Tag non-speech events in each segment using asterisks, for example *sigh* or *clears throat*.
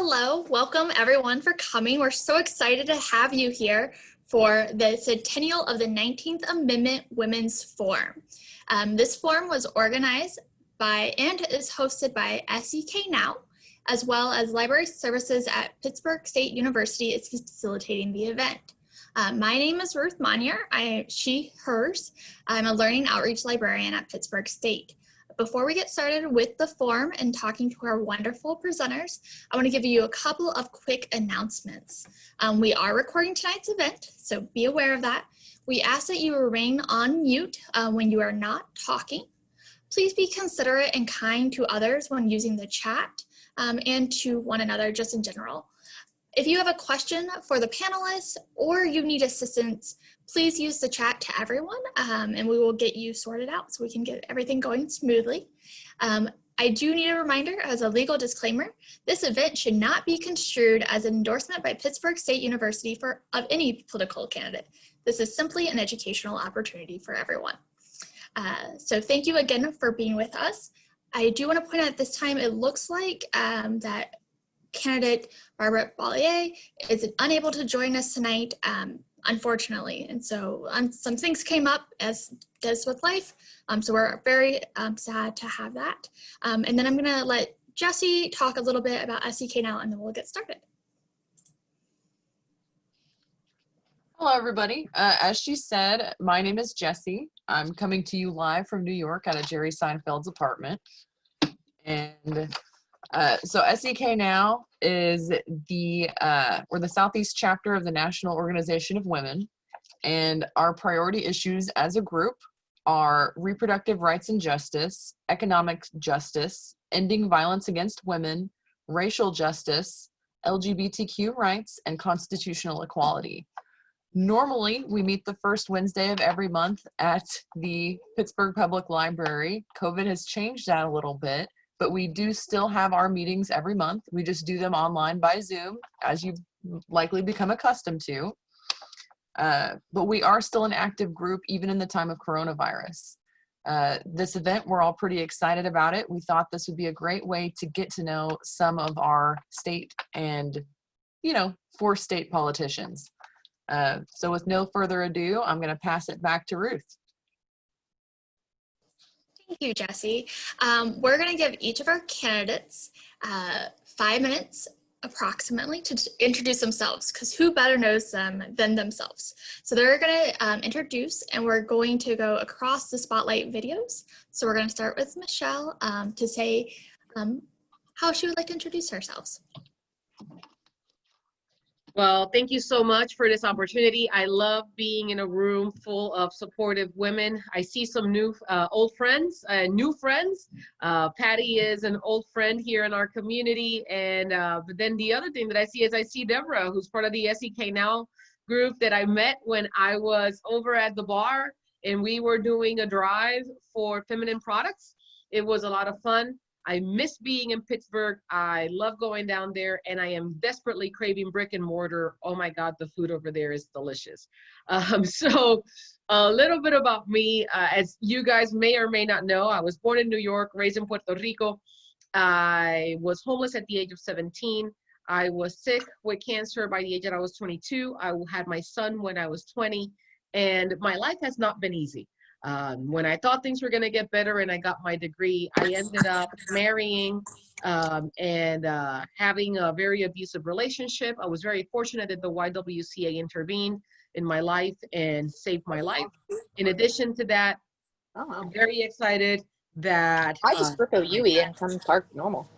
Hello, welcome everyone for coming. We're so excited to have you here for the centennial of the 19th Amendment Women's Forum. Um, this forum was organized by and is hosted by SEK Now, as well as Library Services at Pittsburg State University is facilitating the event. Uh, my name is Ruth Monier, I, she, hers. I'm a learning outreach librarian at Pittsburg State. Before we get started with the form and talking to our wonderful presenters, I want to give you a couple of quick announcements. Um, we are recording tonight's event, so be aware of that. We ask that you remain on mute uh, when you are not talking. Please be considerate and kind to others when using the chat um, and to one another just in general. If you have a question for the panelists or you need assistance, please use the chat to everyone um, and we will get you sorted out so we can get everything going smoothly. Um, I do need a reminder as a legal disclaimer, this event should not be construed as an endorsement by Pittsburg State University for of any political candidate. This is simply an educational opportunity for everyone. Uh, so thank you again for being with us. I do want to point out at this time, it looks like um, that candidate Barbara Bollier is unable to join us tonight. Um, unfortunately. And so um, some things came up as does with life. Um, so we're very um, sad to have that. Um, and then I'm gonna let Jesse talk a little bit about SEK now and then we'll get started. Hello, everybody. Uh, as she said, my name is Jesse. I'm coming to you live from New York out of Jerry Seinfeld's apartment. And uh, so SEK Now is the, uh, the Southeast chapter of the National Organization of Women. And our priority issues as a group are reproductive rights and justice, economic justice, ending violence against women, racial justice, LGBTQ rights, and constitutional equality. Normally, we meet the first Wednesday of every month at the Pittsburg Public Library. COVID has changed that a little bit, but we do still have our meetings every month. We just do them online by Zoom, as you've likely become accustomed to. Uh, but we are still an active group, even in the time of coronavirus. Uh, this event, we're all pretty excited about it. We thought this would be a great way to get to know some of our state and, you know, four state politicians. Uh, so with no further ado, I'm going to pass it back to Ruth. Thank you, Jesse. Um, we're going to give each of our candidates uh, five minutes approximately to introduce themselves because who better knows them than themselves. So they're going to um, introduce and we're going to go across the spotlight videos. So we're going to start with Michelle um, to say um, how she would like to introduce herself. Well, thank you so much for this opportunity. I love being in a room full of supportive women. I see some new uh, old friends, uh, new friends. Uh, Patty is an old friend here in our community. And uh, but then the other thing that I see is I see Deborah, who's part of the SEK Now group that I met when I was over at the bar and we were doing a drive for feminine products. It was a lot of fun. I miss being in Pittsburg. I love going down there and I am desperately craving brick and mortar. Oh my God, the food over there is delicious. *laughs* Um, so a little bit about me, uh, as you guys may or may not know, I was born in New York, raised in Puerto Rico. I was homeless at the age of 17. I was sick with cancer by the age that I was 22. I had my son when I was 20 and my life has not been easy. Um, when I thought things were going to get better and I got my degree, I ended up marrying um, and uh, having a very abusive relationship. I was very fortunate that the YWCA intervened in my life and saved my life. In addition to that, oh, I'm very excited that I just uh, rip a UE and come park normal.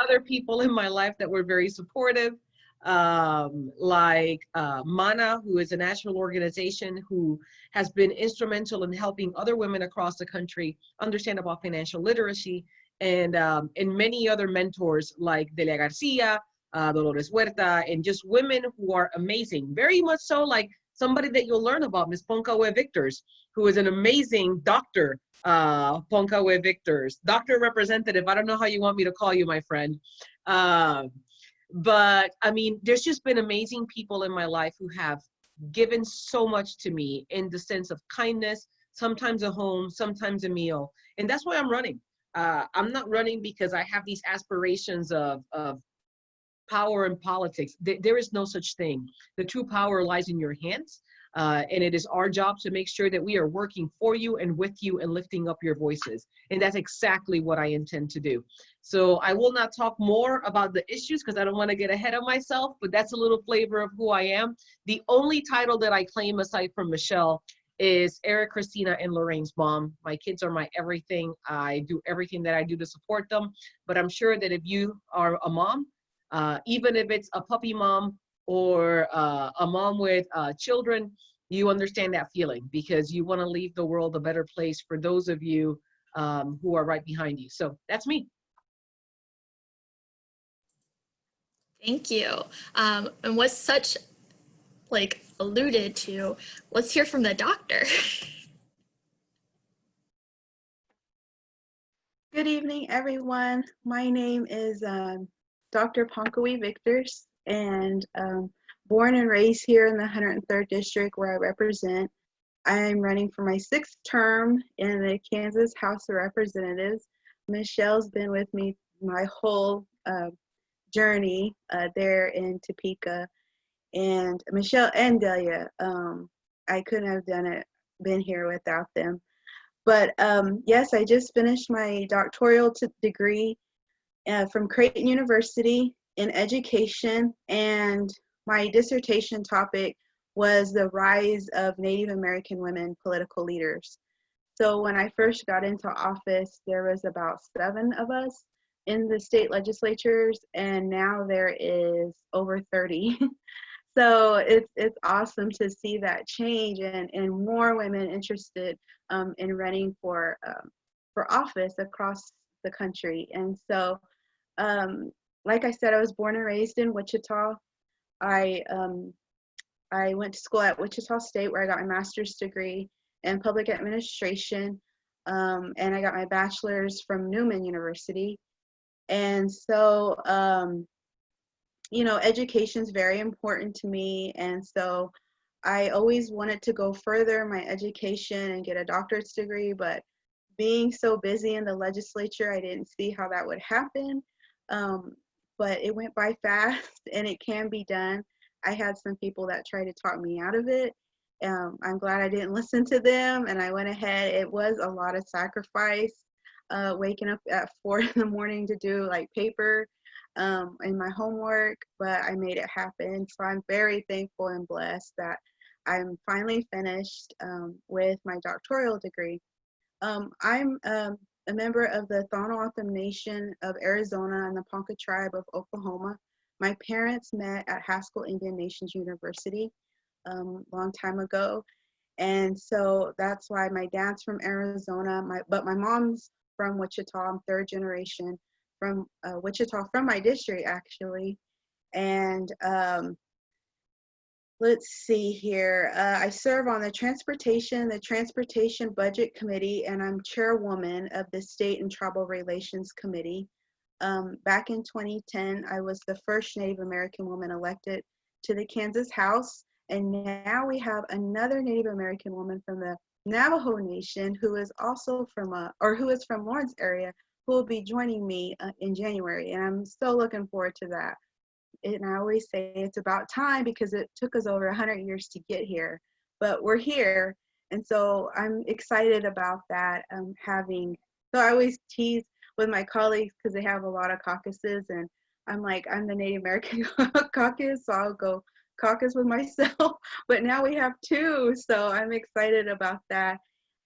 Other people in my life that were very supportive um, like uh, MANA, who is a national organization who has been instrumental in helping other women across the country understand about financial literacy, and, um, and many other mentors like Delia Garcia, uh, Dolores Huerta, and just women who are amazing. Very much so like somebody that you'll learn about, Ms. Ponka-We Victors, who is an amazing doctor, uh, Ponka-We Victors, doctor representative. I don't know how you want me to call you, my friend. Uh, but I mean, there's just been amazing people in my life who have given so much to me in the sense of kindness, sometimes a home, sometimes a meal. And that's why I'm running. uh, I'm not running because I have these aspirations of, of power and politics. There, there is no such thing. The true power lies in your hands. Uh, and it is our job to make sure that we are working for you and with you and lifting up your voices. And that's exactly what I intend to do. So I will not talk more about the issues because I don't want to get ahead of myself, but that's a little flavor of who I am. The only title that I claim aside from Michelle is Eric, Christina, and Lorraine's mom. My kids are my everything. I do everything that I do to support them. But I'm sure that if you are a mom, uh, even if it's a puppy mom or uh, a mom with uh, children, you understand that feeling because you want to leave the world a better place for those of you um, who are right behind you. So that's me. Thank you. Um, and what's such like alluded to, let's hear from the doctor. Good evening, everyone. My name is um, Dr. Ponka-We Victors, and um, born and raised here in the 103rd District where I represent. I am running for my sixth term in the Kansas House of Representatives. Michelle's been with me my whole uh, journey uh, there in Topeka. And Michelle and Delia, um, I couldn't have done it, been here without them. But um, yes, I just finished my doctoral degree uh, from Creighton University in education and my dissertation topic was the rise of Native American women political leaders. So when I first got into office, there was about seven of us in the state legislatures, and now there is over 30. *laughs* so it's it's awesome to see that change and, and more women interested um, in running for um, for office across the country. And so, um, like I said, I was born and raised in Wichita, I um, I went to school at Wichita State where I got my master's degree in public administration, um, and I got my bachelor's from Newman University. And so, um, you know, education is very important to me, and so I always wanted to go further my education and get a doctorate degree, but being so busy in the legislature, I didn't see how that would happen. Um, but it went by *laughs* fast and it can be done. I had some people that tried to talk me out of it. Um, I'm glad I didn't *laughs* listen to them and I went ahead. It was a lot of sacrifice, uh, waking up at *laughs* four in the morning to do like paper um, and my homework, but I made it happen. So I'm very thankful and blessed that I'm finally finished um, with my doctoral degree. Um, I'm um, a member of the Tohono Nation of Arizona and the Ponca tribe of Oklahoma. My parents met at Haskell Indian Nations University a um, long time ago. And so that's why my dad's from Arizona, my, but my mom's from Wichita. I'm third generation from uh, Wichita, from my district actually. And um, let's see here. Uh, I serve on the Transportation, the Transportation Budget Committee, and I'm chairwoman of the State and Tribal Relations Committee. Um, back in 2010, I was the first Native American woman elected to the Kansas House, and now we have another Native American woman from the Navajo Nation who is also from a, or who is from Lawrence area, who will be joining me uh, in January, and I'm so looking forward to that and I always say it's about time because it took us over 100 years to get here, but we're here. And so I'm excited about that. Um, having, so I always tease with my colleagues because they have a lot of caucuses and I'm like, I'm the Native American *laughs* caucus, so I'll go caucus with myself. *laughs* but now we have two, so I'm excited about that.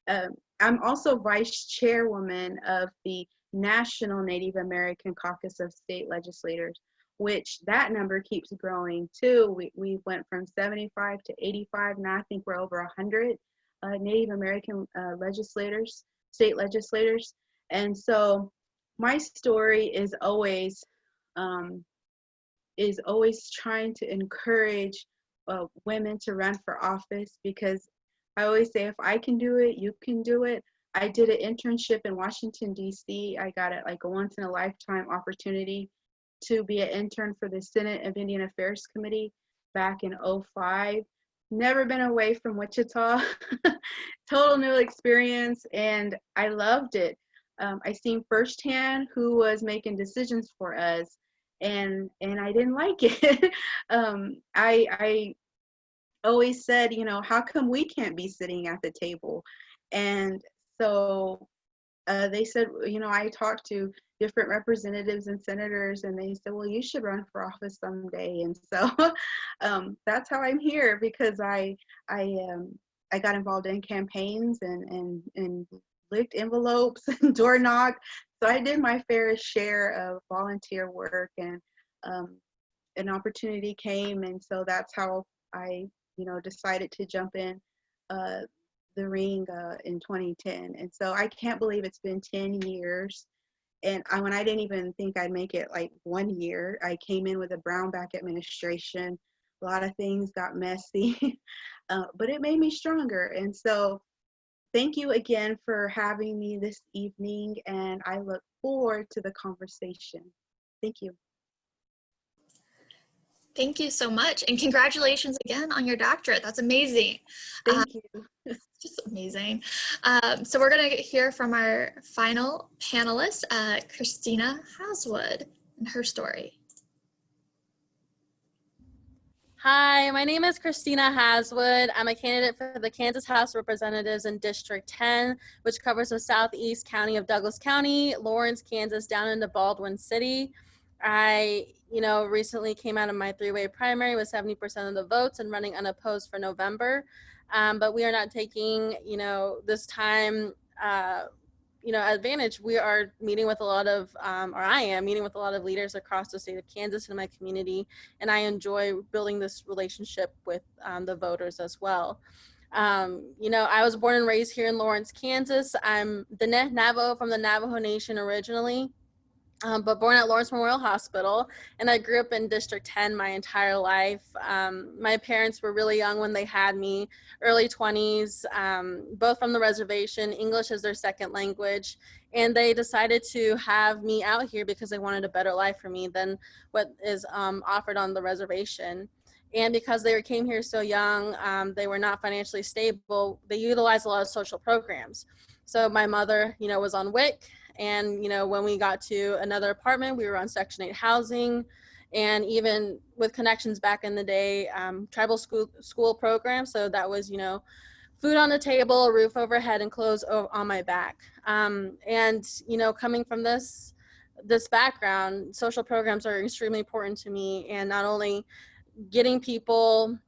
Um, I'm also vice chairwoman of the National Native American Caucus of State Legislators which that number keeps growing too. We, we went from 75 to 85, now I think we're over 100 uh, Native American uh, legislators, state legislators. And so my story is always, um, is always trying to encourage uh, women to run for office because I always say if I can do it, you can do it. I did an internship in Washington, D.C. I got it like a once in a lifetime opportunity to be an intern for the Senate of Indian Affairs Committee back in 05. Never been away from Wichita. *laughs* Total new experience, and I loved it. um, I seen firsthand who was making decisions for us, and and I didn't like it. *laughs* um, I I always said, you know, how come we can't be sitting at the table? And so uh, they said, you know, I talked to different representatives and senators, and they said, well, you should run for office someday. And so *laughs* um, that's how I'm here because I I um, I got involved in campaigns and and and licked envelopes *laughs* and door knocked. So I did my fair share of volunteer work, and um, an opportunity came, and so that's how I you know decided to jump in. Uh, the ring uh, in 2010 and so i can't believe it's been 10 years. And I, when i didn't even think i'd make it like one year i came in with a brownback administration. A lot of things got messy *laughs* uh, but it made me stronger. And so thank you again for having me this evening and i look forward to the conversation. Thank you Thank you so much. And congratulations again on your doctorate. That's amazing. thank you *laughs* Just amazing. Um, so we're going to hear from our final panelist, uh, Christina Haswood, and her story. Hi, my name is Christina Haswood. I'm a candidate for the Kansas House Representatives in District 10, which covers the southeast county of Douglas County, Lawrence, Kansas, down into Baldwin City. I, you know, recently came out of my three-way primary with 70% of the votes and running unopposed for November. Um, but we are not taking, you know, this time, uh, you know, advantage. We are meeting with a lot of, um, or I am meeting with a lot of leaders across the state of Kansas and my community, and I enjoy building this relationship with um, the voters as well. Um, you know, I was born and raised here in Lawrence, Kansas. I'm the Navajo from the Navajo Nation originally um, but born at Lawrence Memorial Hospital. And I grew up in District 10 my entire life. Um, my parents were really young when they had me, early 20s, um, both from the reservation, English is their second language. And they decided to have me out here because they wanted a better life for me than what is um, offered on the reservation. And because they came here so young, um, they were not financially stable, they utilized a lot of social programs. So my mother, you know, was on WIC and, you know, when we got to another apartment, we were on Section 8 housing. And even with connections back in the day, um, tribal school, school program. So that was, you know, food on the table, roof overhead, and clothes on my back. Um, and, you know, coming from this, this background, social programs are extremely important to me. And not only getting people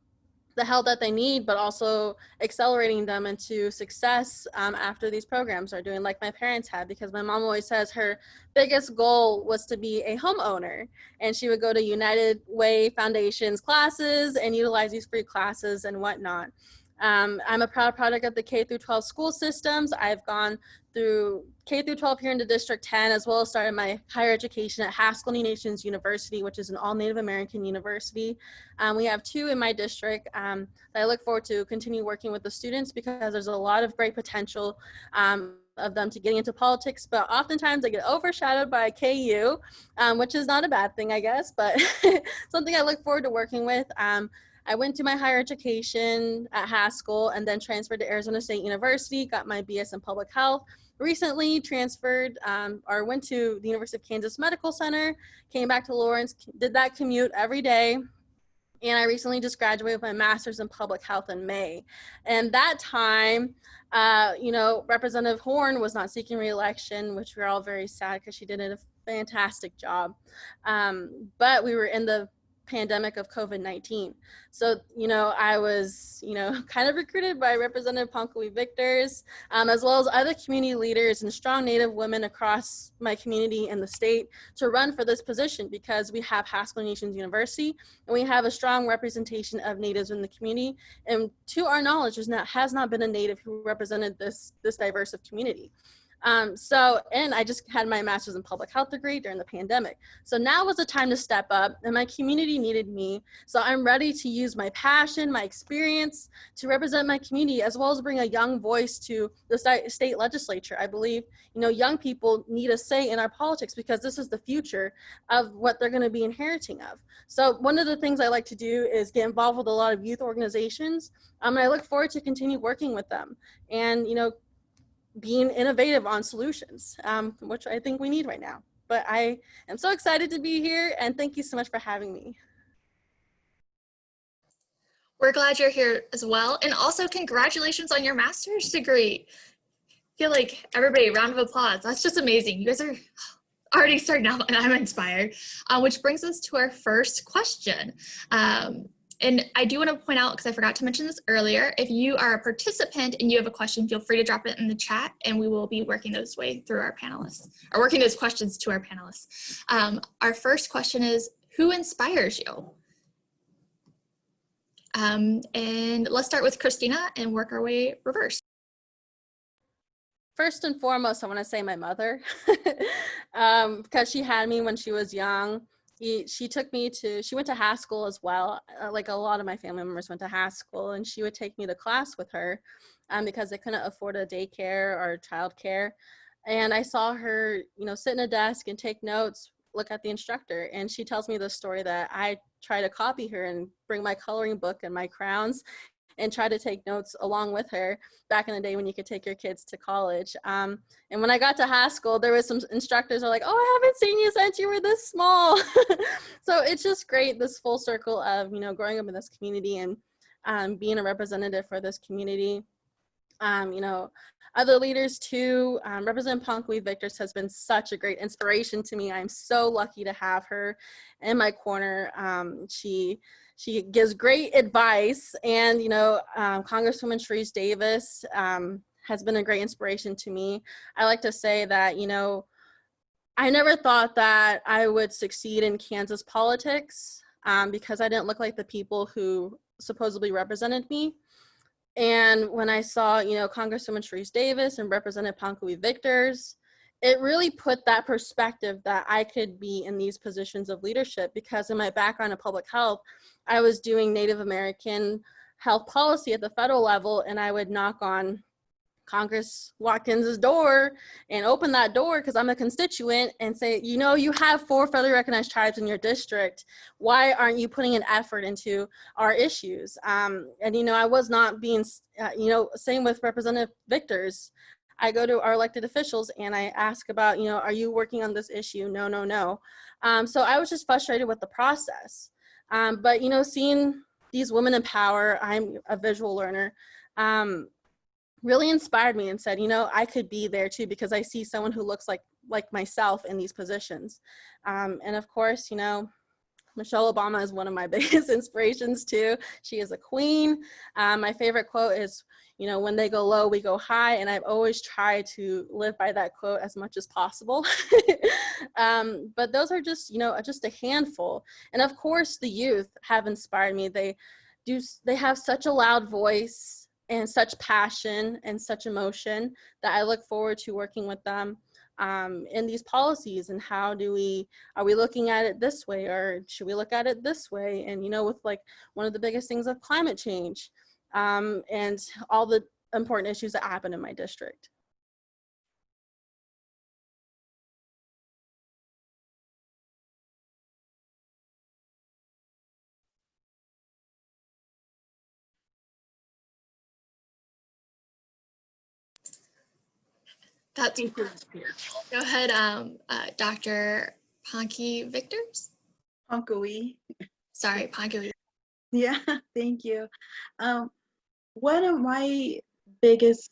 the help that they need, but also accelerating them into success um, after these programs are doing like my parents had, because my mom always says her biggest goal was to be a homeowner. And she would go to United Way Foundation's classes and utilize these free classes and whatnot. Um, I'm a proud product of the K through 12 school systems. I've gone through K through 12 here into District 10, as well as started my higher education at Haskell Nations University, which is an all Native American university. Um, we have two in my district um, that I look forward to continue working with the students because there's a lot of great potential um, of them to getting into politics, but oftentimes they get overshadowed by KU, um, which is not a bad thing, I guess, but *laughs* something I look forward to working with. I went to my higher education at Haskell and then transferred to Arizona State University, got my BS in public health. Recently transferred um, or went to the University of Kansas Medical Center, came back to Lawrence, did that commute every day. And I recently just graduated with my master's in public health in May. And that time, uh, you know, Representative Horn was not seeking reelection, which we're all very sad because she did a fantastic job. Um, but we were in the pandemic of COVID-19. So, you know, I was, you know, *laughs* kind of recruited by Representative Ponka-We Victors, um, as well as other community leaders and strong Native women across my community and the state to run for this position because we have Haskell Nations University and we have a strong representation of Natives in the community. And to our knowledge, there's not, has not been a Native who represented this, this diverse of community. Um, so, and I just had my master's in public health degree during the pandemic. So now was the time to step up and my community needed me. So I'm ready to use my passion, my experience to represent my community as well as bring a young voice to the state legislature. I believe, you know, young people need a say in our politics because this is the future of what they're gonna be inheriting of. So one of the things I like to do is get involved with a lot of youth organizations. Um, and I look forward to continue working with them and, you know, being innovative on solutions, um, which I think we need right now. But I am so excited to be here and thank you so much for having me. We're glad you're here as well. And also congratulations on your master's degree. I feel like everybody, round of applause. That's just amazing. You guys are *sighs* already starting out and I'm inspired. Uh, which brings us to our first question. Um, and I do want to point out, because I forgot to mention this earlier, if you are a participant and you have a question, feel free to drop it in the chat and we will be working those way through our panelists, or working those questions to our panelists. Um, our first question is, who inspires you? Um, and let's start with Christina and work our way reverse. First and foremost, I want to say my mother, *laughs* um, because she had me when she was young. He, she took me to, she went to Haskell as well. Uh, like a lot of my family members went to Haskell and she would take me to class with her um, because they couldn't afford a daycare or childcare. And I saw her, you know, sit in a desk and take notes, look at the instructor. And she tells me the story that I try to copy her and bring my coloring book and my crowns and try to take notes along with her back in the day when you could take your kids to college. Um, and when I got to high school, there was some instructors are like, oh, I haven't seen you since you were this small. *laughs* so it's just great, this full circle of, you know, growing up in this community and um, being a representative for this community. Um, you know, other leaders too. Um, Representative Ponka-We Victors has been such a great inspiration to me. I'm so lucky to have her in my corner. Um, she she gives great advice and, you know, um, Congresswoman Sharice Davids um, has been a great inspiration to me. I like to say that, you know, I never thought that I would succeed in Kansas politics um, because I didn't look like the people who supposedly represented me. And when I saw, you know, Congresswoman Sharice Davids and Representative Ponka-We Victors, it really put that perspective that I could be in these positions of leadership because in my background in public health, I was doing Native American health policy at the federal level and I would knock on Congress Watkins's door and open that door because I'm a constituent and say, you know, you have four federally recognized tribes in your district. Why aren't you putting an effort into our issues? Um, and, you know, I was not being, uh, you know, same with Representative Victors. I go to our elected officials and I ask about, you know, are you working on this issue? No, no, no. Um, so I was just frustrated with the process. Um, but, you know, seeing these women in power, I'm a visual learner, um, really inspired me and said, you know, I could be there too because I see someone who looks like like myself in these positions. Um, and of course, you know, Michelle Obama is one of my *laughs* biggest inspirations too. She is a queen. Um, my favorite quote is, you know, when they go low, we go high. And I've always tried to live by that quote as much as possible. *laughs* um, but those are just, you know, just a handful. And of course, the youth have inspired me. They do, they have such a loud voice and such passion and such emotion that I look forward to working with them um, in these policies and how do we, are we looking at it this way or should we look at it this way? And, you know, with like one of the biggest things of climate change, um, and all the important issues that happen in my district. That's go ahead, um, uh, Dr. Ponky Victors. Ponka-We. Sorry, Ponky. Yeah, *laughs* thank you. Um, one of my biggest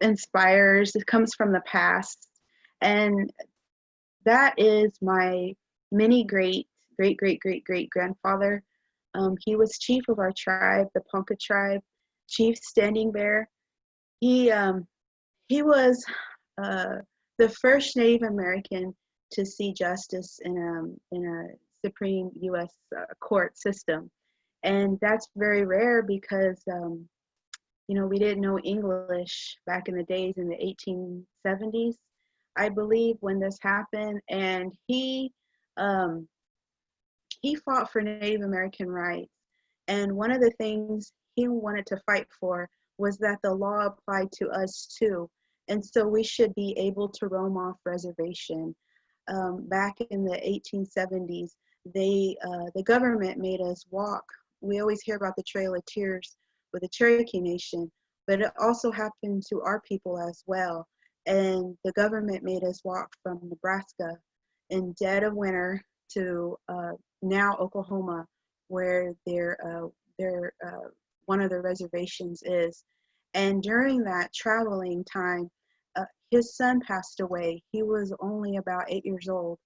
inspires it comes from the past and that is my mini great great great great great grandfather um, he was chief of our tribe the ponca tribe chief standing bear he um, he was uh, the first native american to see justice in a in a supreme u.s uh, court system. And that's very rare because um, you know we didn't know english back in the days in the 1870s i believe when this happened. And he um, he fought for native american rights. And one of the things he wanted to fight for was that the law applied to us too and so we should be able to roam off reservation um, back in the 1870s they uh, the government made us walk we always hear about the Trail of Tears with the Cherokee Nation. but it also happened to our people as well. And the government made us walk from Nebraska in dead of winter to uh, now Oklahoma, where their uh, their uh, one of the reservations is. And during that traveling time, his son passed away. He was only about eight years old,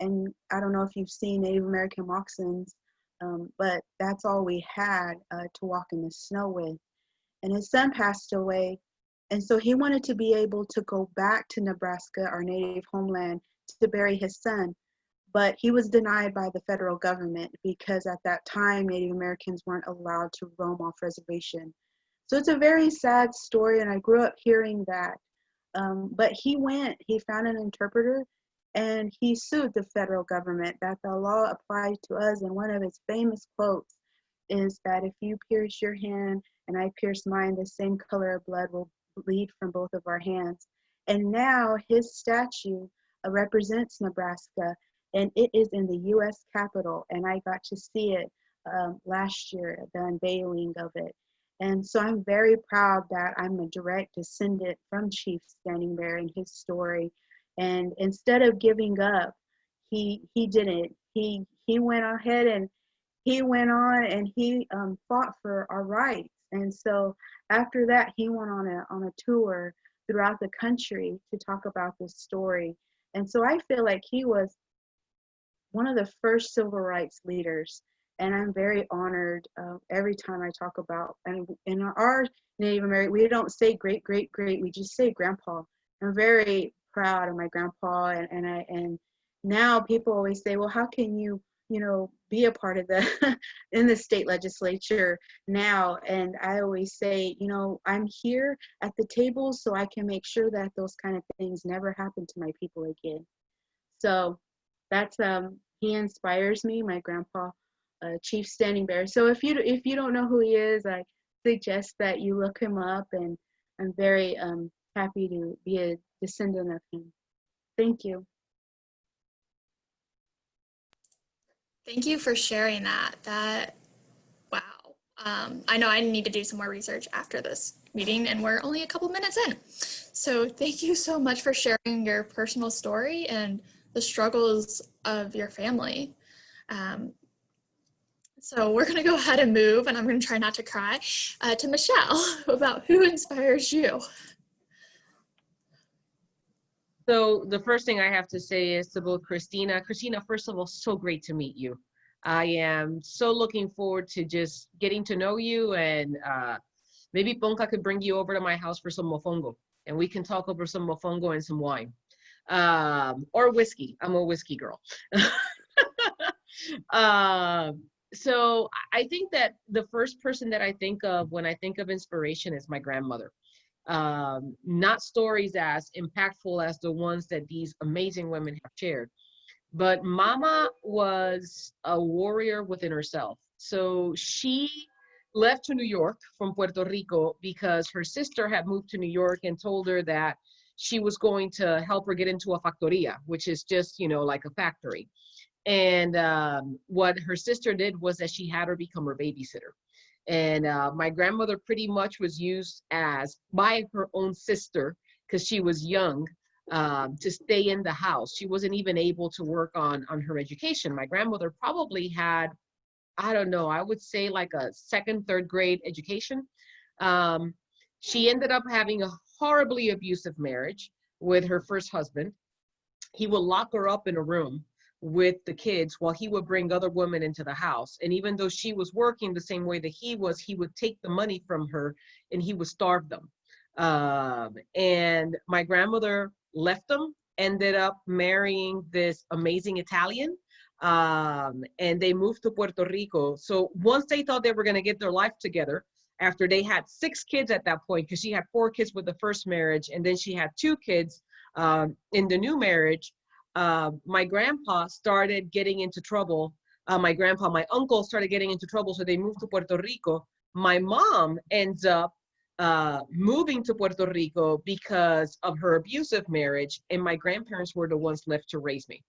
and I don't know if you've seen Native American moccasins, um, but that's all we had uh, to walk in the snow with. And his son passed away, and so he wanted to be able to go back to Nebraska, our native homeland, to bury his son. But he was denied by the federal government because at that time Native Americans weren't allowed to roam off reservation. So it's a very sad story, and I grew up hearing that. Um, but he went, he found an interpreter, and he sued the federal government that the law applied to us. And one of his famous quotes is that if you pierce your hand and I pierce mine, the same color of blood will bleed from both of our hands. And now his statue uh, represents Nebraska, and it is in the U.S. Capitol, and I got to see it um, last year, the unveiling of it. And so I'm very proud that I'm a direct descendant from Chief Standing Bear and his story. And instead of giving up, he he didn't. He he went ahead and he went on and he um, fought for our rights. And so after that, he went on a on a tour throughout the country to talk about this story. And so I feel like he was one of the first civil rights leaders and I'm very honored uh, every time I talk about and in our Native American we don't say great great great we just say grandpa. I'm very proud of my grandpa and, and I and now people always say well how can you you know be a part of the *laughs* in the state legislature now and I always say you know I'm here at the table so I can make sure that those kind of things never happen to my people again. So that's um he inspires me my grandpa uh, Chief Standing Bear. So if you if you don't know who he is, I suggest that you look him up, and I'm very um, happy to be a descendant of him. Thank you. Thank you for sharing that. That, wow. Um, I know I need to do some more research after this meeting and we're only a couple minutes in. So thank you so much for sharing your personal story and the struggles of your family. Um, so we're gonna go ahead and move and I'm gonna try not to cry uh, to Michelle *laughs* about who inspires you. So the first thing I have to say is to both Christina. Christina, first of all, so great to meet you. I am so looking forward to just getting to know you and uh, maybe Ponca could bring you over to my house for some mofongo and we can talk over some mofongo and some wine um, or whiskey. I'm a whiskey girl. *laughs* um, so I think that the first person that I think of when I think of inspiration is my grandmother um, not stories as impactful as the ones that these amazing women have shared. But Mama was a warrior within herself. So she left to New York from Puerto Rico because her sister had moved to New York and told her that she was going to help her get into a factoria, which is just, you know, like a factory. And um, what her sister did was that she had her become her babysitter. And uh, my grandmother pretty much was used as by her own sister because she was young um, to stay in the house. She wasn't even able to work on on her education. My grandmother probably had, I don't know, I would say like a second, third grade education. Um, she ended up having a horribly abusive marriage with her first husband. He would lock her up in a room with the kids while he would bring other women into the house. And even though she was working the same way that he was, he would take the money from her and he would starve them. Um, and my grandmother left them, ended up marrying this amazing Italian. Um, and they moved to Puerto Rico. So once they thought they were going to get their life together, after they had six kids at that point, because she had four kids with the first marriage, and then she had two kids um, in the new marriage, uh, my grandpa started getting into trouble. Uh, my grandpa, my uncle started getting into trouble, so they moved to Puerto Rico. My mom ends up uh, moving to Puerto Rico because of her abusive marriage, and my grandparents were the ones left to raise me.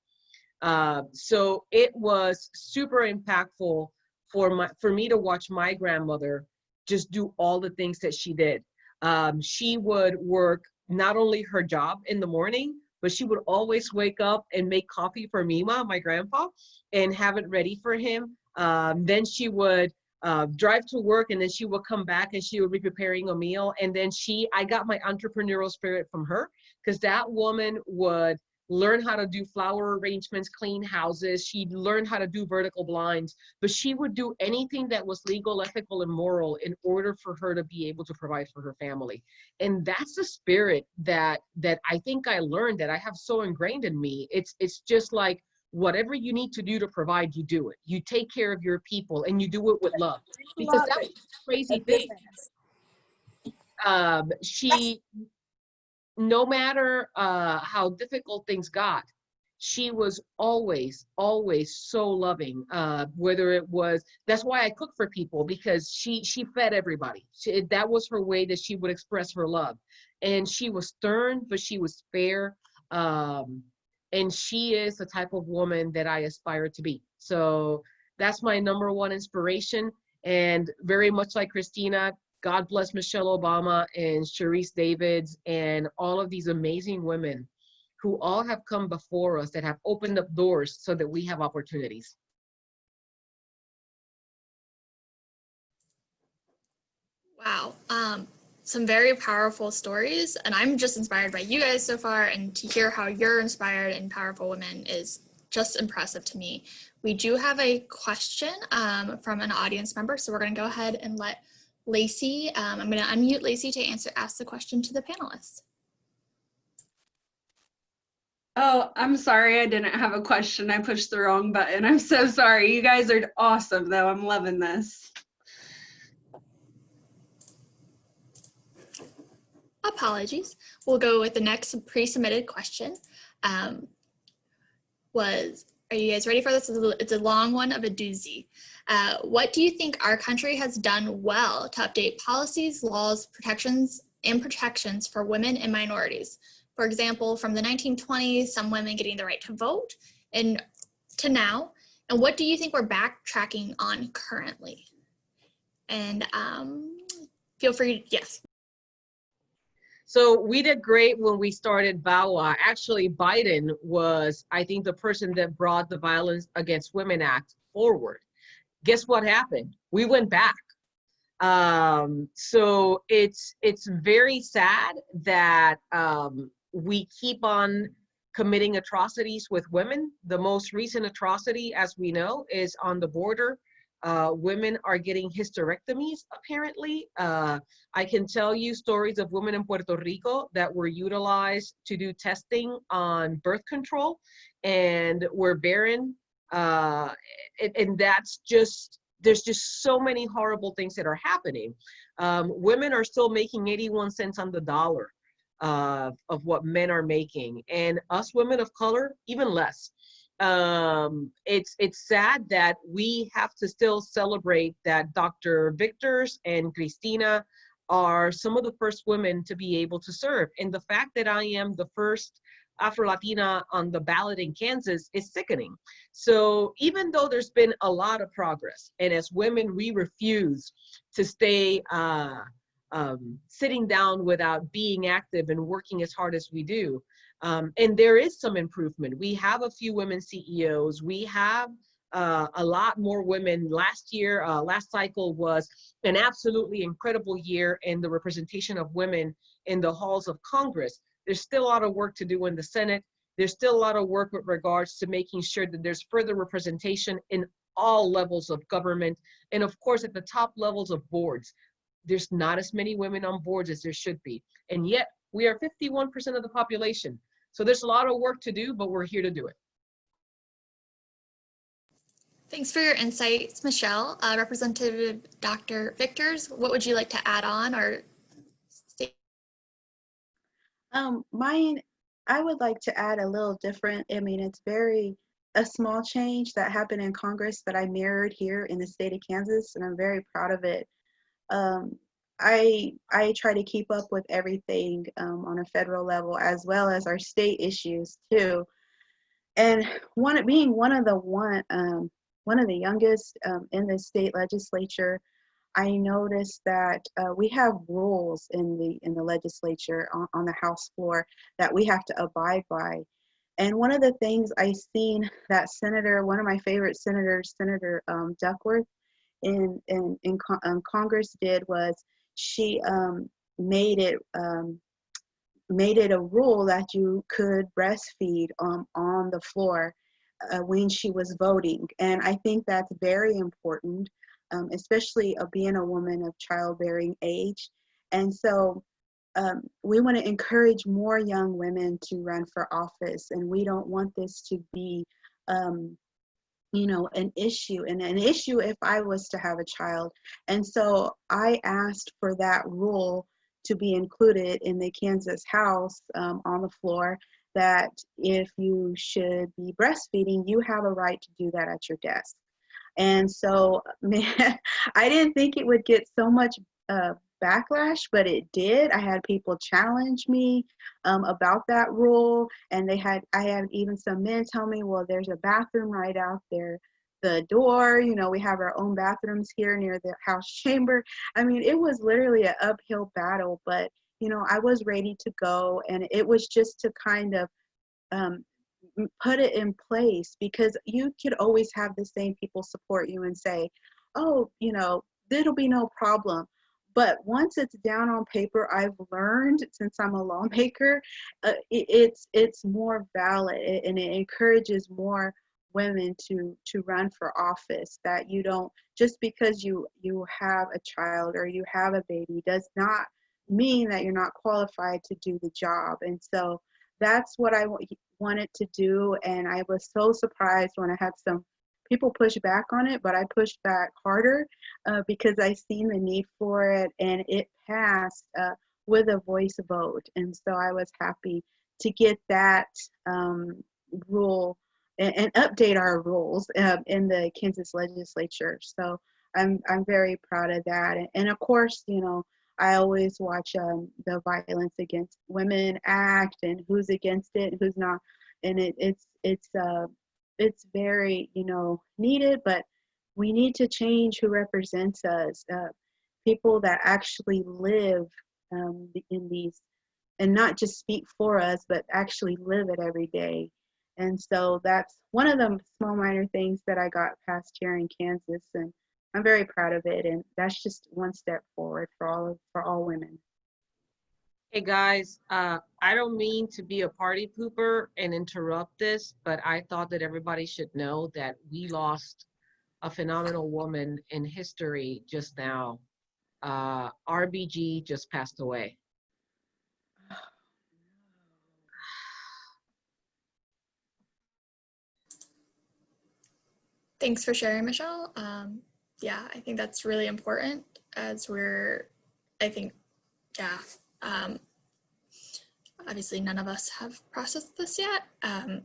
Uh, so it was super impactful for my for me to watch my grandmother just do all the things that she did. Um, she would work not only her job in the morning, but she would always wake up and make coffee for Mima, my grandpa, and have it ready for him. Um, then she would uh, drive to work and then she would come back and she would be preparing a meal. And then she, I got my entrepreneurial spirit from her because that woman would learn how to do flower arrangements, clean houses. She learned how to do vertical blinds, but she would do anything that was legal, ethical, and moral in order for her to be able to provide for her family. And that's the spirit that that I think I learned that I have so ingrained in me. It's it's just like whatever you need to do to provide, you do it. You take care of your people and you do it with love. Because that was the crazy thing. Um, she no matter uh, how difficult things got, she was always, always so loving. Uh, whether it was, that's why I cook for people because she she fed everybody. She, that was her way that she would express her love, and she was stern, but she was fair. Um, and she is the type of woman that I aspire to be. So that's my number one inspiration. And very much like Christina, God bless Michelle Obama and Sharice Davids and all of these amazing women who all have come before us that have opened up doors so that we have opportunities. Wow. Um, some very powerful stories. And I'm just inspired by you guys so far. And to hear how you're inspired and powerful women is just impressive to me. We do have a question um, from an audience member. So we're going to go ahead and let Lacey, um, I'm going to unmute Lacey to answer, ask the question to the panelists. Oh, I'm sorry. I didn't have a question. I pushed the wrong button. I'm so sorry. You guys are awesome, though. I'm loving this. Apologies. We'll go with the next pre-submitted question. Um, was, are you guys ready for this? It's a, it's a long one of a doozy. Uh, what do you think our country has done well to update policies, laws, protections, and protections for women and minorities? For example, from the 1920s, some women getting the right to vote, and to now. And what do you think we're backtracking on currently? And um, feel free, yes. So we did great when we started VAWA. Actually, Biden was, I think, the person that brought the Violence Against Women Act forward. Guess what happened? We went back. Um, so it's it's very sad that um, we keep on committing atrocities with women. The most recent atrocity, as we know, is on the border. Uh, women are getting hysterectomies, apparently. Uh, I can tell you stories of women in Puerto Rico that were utilized to do testing on birth control and were barren. Uh, and, and that's just, there's just so many horrible things that are happening. Um, women are still making 81 cents on the dollar uh, of what men are making. And us women of color, even less um, it's it's sad that we have to still celebrate that Dr. Victors and Christina are some of the first women to be able to serve. And the fact that I am the first Afro-Latina on the ballot in Kansas is sickening. So even though there's been a lot of progress, and as women, we refuse to stay uh, um, sitting down without being active and working as hard as we do, um, and there is some improvement. We have a few women CEOs. We have uh, a lot more women. Last year, uh, last cycle was an absolutely incredible year in the representation of women in the halls of Congress. There's still a lot of work to do in the Senate. There's still a lot of work with regards to making sure that there's further representation in all levels of government. And of course, at the top levels of boards, there's not as many women on boards as there should be. And yet we are 51% of the population. So there's a lot of work to do, but we're here to do it. Thanks for your insights, Michelle. Uh, Representative Dr. Victors, what would you like to add on or? Um, mine, I would like to add a little different. I mean, it's very a small change that happened in Congress that I mirrored here in the state of Kansas, and I'm very proud of it. Um, I I try to keep up with everything um, on a federal level as well as our state issues too. And one being one of the one um, one of the youngest um, in the state legislature, I noticed that uh, we have rules in the in the legislature on, on the House floor that we have to abide by. And one of the things I seen that Senator, one of my favorite senators, Senator um, Duckworth, in in in con- um, Congress did was she um, made it um, made it a rule that you could breastfeed um, on the floor uh, when she was voting, and I think that's very important, um, especially uh, being a woman of childbearing age, and so. Um, we want to encourage more young women to run for office, and we don't want this to be um, you know an issue and an issue if i was to have a child and so i asked for that rule to be included in the kansas house um, on the floor that if you should be breastfeeding you have a right to do that at your desk and so *laughs* man i didn't think it would get so much uh, backlash but it did. I had people challenge me um, about that rule and they had i had even some men tell me well there's a bathroom right out there the door you know we have our own bathrooms here near the house chamber. I mean it was literally an uphill battle but you know i was ready to go and it was just to kind of um, put it in place because you could always have the same people support you and say oh you know it'll be no problem. But once it's down on paper i've learned since i'm a *laughs* lawmaker uh, it, it's it's more valid and it encourages more women to to run for office that you don't just because you you have a child or you have a baby does not mean that you're not qualified to do the job. And so that's what i wa- wanted to do and i was so surprised when i had some people push back on it but i pushed back harder uh, because I seen the need for it and it passed uh, with a voice vote. And so I was happy to get that um, rule and, and update our rules uh, in the Kansas legislature. So I'm, I'm very proud of that. And, and of course, you know, I always watch um, the Violence Against Women Act and who's against it who's not. And it, it's, it's, uh, it's very, you know, needed, but we need to change who represents us uh, people that actually live um, in these and not just speak for us but actually live it every day and so that's one of the small minor things that i got past here in kansas and i'm very proud of it and that's just one step forward for all of, for all women Hey, guys, uh, I don't mean to be a party pooper and interrupt this, but I thought that everybody should know that we lost a phenomenal woman in history just now. Uh, RBG just passed away. *sighs* Thanks for sharing, Michelle. Um, yeah, I think that's really important as we're, I think, yeah, um, obviously none of us have processed this yet. Um,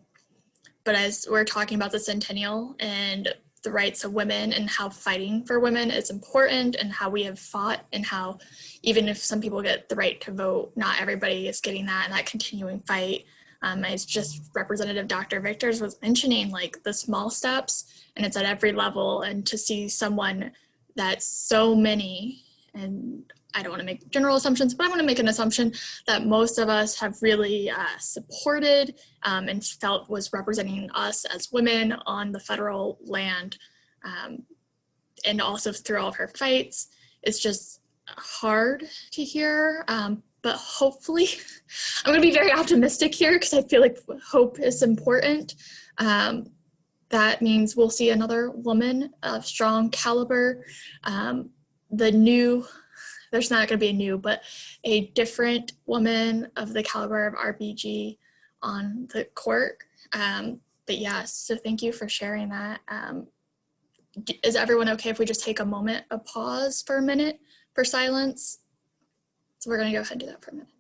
but as we're talking about the centennial and the rights of women and how fighting for women is important and how we have fought and how even if some people get the right to vote, not everybody is getting that and that continuing fight. Um, as just Representative Dr. Victors was mentioning, like the small steps and it's at every level and to see someone that so many and I don't want to make general assumptions, but I want to make an assumption that most of us have really uh, supported um, and felt was representing us as women on the federal land um, and also through all of her fights. It's just hard to hear, um, but hopefully, *laughs* I'm going to be very optimistic here because I feel like hope is important. Um, that means we'll see another woman of strong caliber. Um, the new there's not going to be a new, but a different woman of the caliber of RBG on the court. Um, but yes, so thank you for sharing that. Um, is everyone okay if we just take a moment, a pause for a minute for silence? So we're going to go ahead and do that for a minute.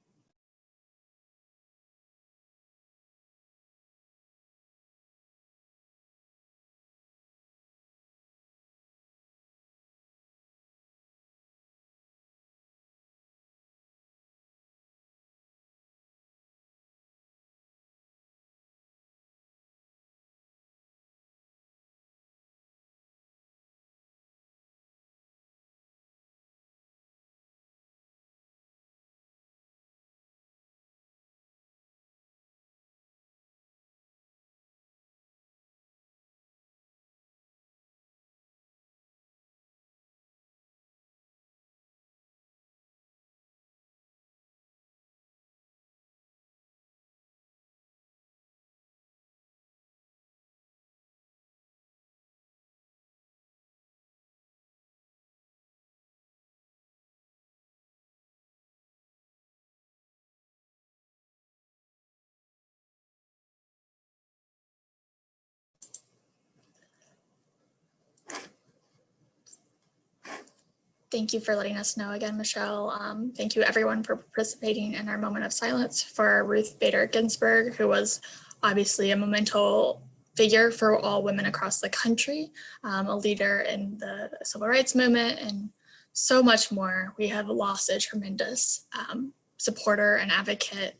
Thank you for letting us know again, Michelle. Um, thank you everyone for participating in our moment of silence for Ruth Bader Ginsburg, who was obviously a memento figure for all women across the country, um, a leader in the civil rights movement and so much more. We have lost a tremendous um, supporter and advocate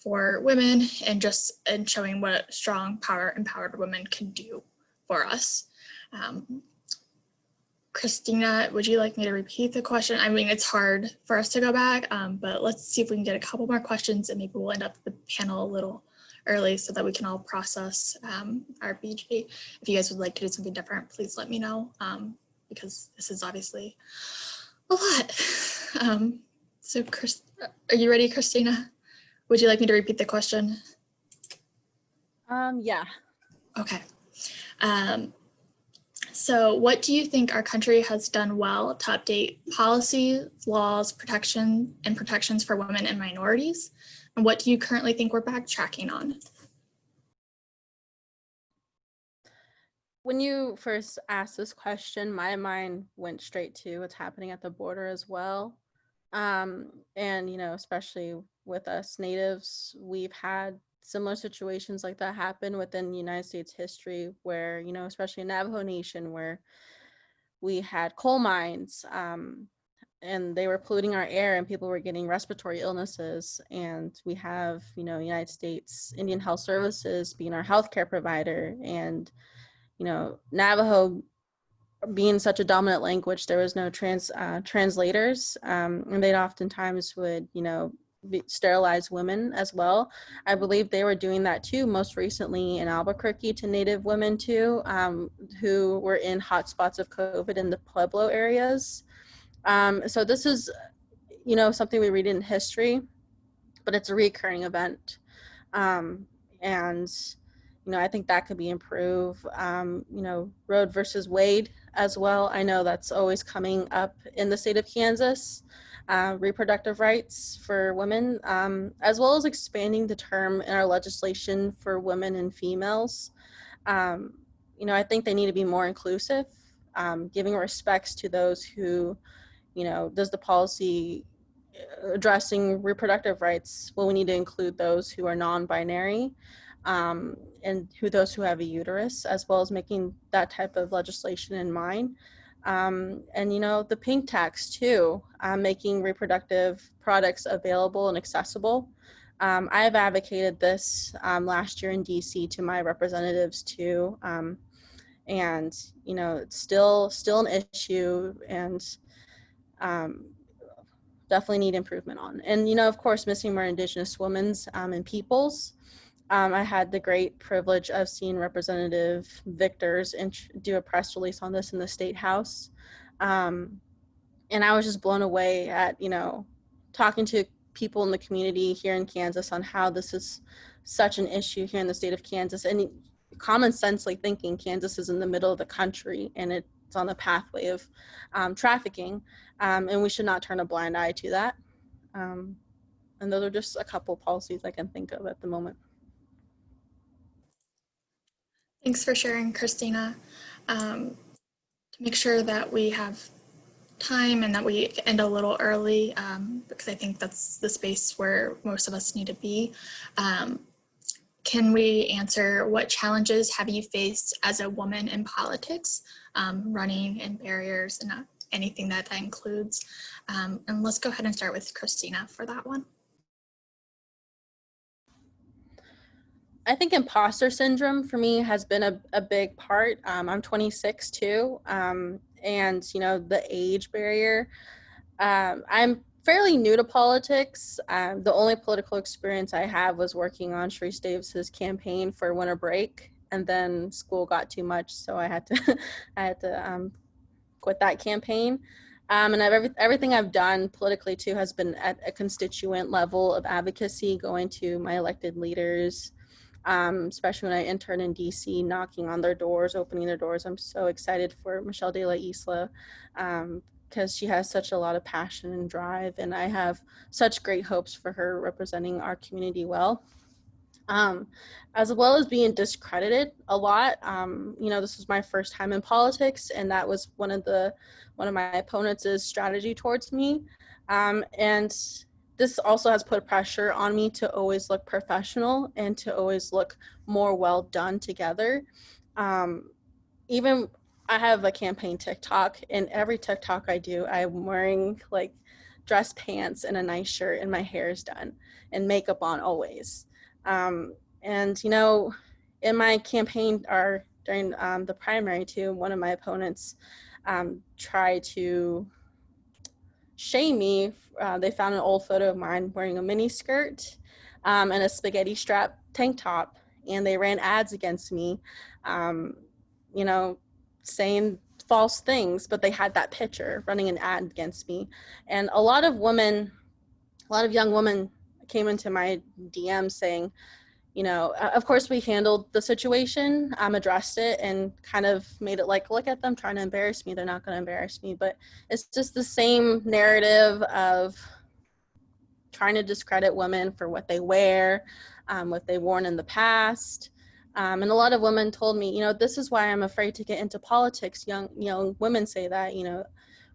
for women and just in showing what strong power empowered women can do for us. Um, Christina, would you like me to repeat the question? I mean, it's hard for us to go back, um, but let's see if we can get a couple more questions and maybe we'll end up the panel a little early so that we can all process um, RBG. If you guys would like to do something different, please let me know um, because this is obviously a lot. *laughs* Um, so Chris, are you ready, Christina? Would you like me to repeat the question? Um, yeah. Okay. Um, so what do you think our country has done well to update policy, laws, protection, and protections for women and minorities? And what do you currently think we're backtracking on? When you first asked this question, my mind went straight to what's happening at the border as well. Um, and, you know, especially with us natives, we've had similar situations like that happen within United States history where, you know, especially in Navajo Nation where we had coal mines um, and they were polluting our air and people were getting respiratory illnesses. And we have, you know, United States Indian Health Services being our healthcare provider and, you know, Navajo being such a dominant language, there was no trans uh, translators, um, and they oftentimes would, you know, sterilize women as well. I believe they were doing that too, most recently in Albuquerque to Native women too, um, who were in hotspots of COVID in the Pueblo areas. Um, so this is, you know, something we read in history, but it's a recurring event. Um, and you know, I think that could be improved. Um, you know, Roe versus Wade as well. I know that's always coming up in the state of Kansas. Uh, reproductive rights for women, um, as well as expanding the term in our legislation for women and females. Um, you know, I think they need to be more inclusive, um, giving respects to those who, you know, does the policy uh, addressing reproductive rights? Well, we need to include those who are non-binary um, and who those who have a uterus, as well as making that type of legislation in mind. Um, and you know, the pink tax too, uh, making reproductive products available and accessible. Um, I have advocated this um, last year in DC to my representatives too. Um, and you know, it's still, still an issue and um, definitely need improvement on. And you know, of course, missing more indigenous women's um, and peoples. Um, I had the great privilege of seeing Representative Victors do a press release on this in the State House. Um, and I was just blown away at, you know, talking to people in the community here in Kansas on how this is such an issue here in the state of Kansas. And common sense, like thinking Kansas is in the middle of the country and it's on the pathway of um, trafficking. Um, and we should not turn a blind eye to that. Um, and those are just a couple policies I can think of at the moment. Thanks for sharing, Christina. Um, to make sure that we have time and that we end a little early, um, because I think that's the space where most of us need to be. Um, can we answer what challenges have you faced as a woman in politics, um, running and barriers and anything that that includes? Um, and let's go ahead and start with Christina for that one. I think imposter syndrome for me has been a, a big part. Um, I'm 26 too, um, and you know the age barrier. Um, I'm fairly new to politics. Um, the only political experience I have was working on Sharice Davids's campaign for winter break, and then school got too much, so I had to *laughs* I had to um, quit that campaign. Um, and I've, every, everything I've done politically too has been at a constituent level of advocacy, going to my elected leaders, um, especially when I intern in DC, knocking on their doors, opening their doors. I'm so excited for Michelle de la Isla because um, she has such a lot of passion and drive, and I have such great hopes for her representing our community well. um, as well as being discredited a lot. Um, you know, this was my first time in politics, and that was one of the one of my opponents' strategy towards me. Um, and this also has put pressure on me to always look professional and to always look more well done together. Um, even I have a campaign TikTok, and every TikTok I do, I'm wearing like dress pants and a nice shirt, and my hair is done, and makeup on always. Um, and you know, in my campaign or during um, the primary too, one of my opponents um, tried to shame me. Uh, they found an old photo of mine wearing a mini skirt um, and a spaghetti strap tank top, and they ran ads against me. Um, you know, saying false things, but they had that picture running an ad against me. And a lot of women, a lot of young women came into my DM saying, you know, of course we handled the situation, um, addressed it and kind of made it like, look at them trying to embarrass me. They're not going to embarrass me. But it's just the same narrative of trying to discredit women for what they wear, um, what they've worn in the past. Um, and a lot of women told me, you know, this is why I'm afraid to get into politics. Young, young women say that, you know,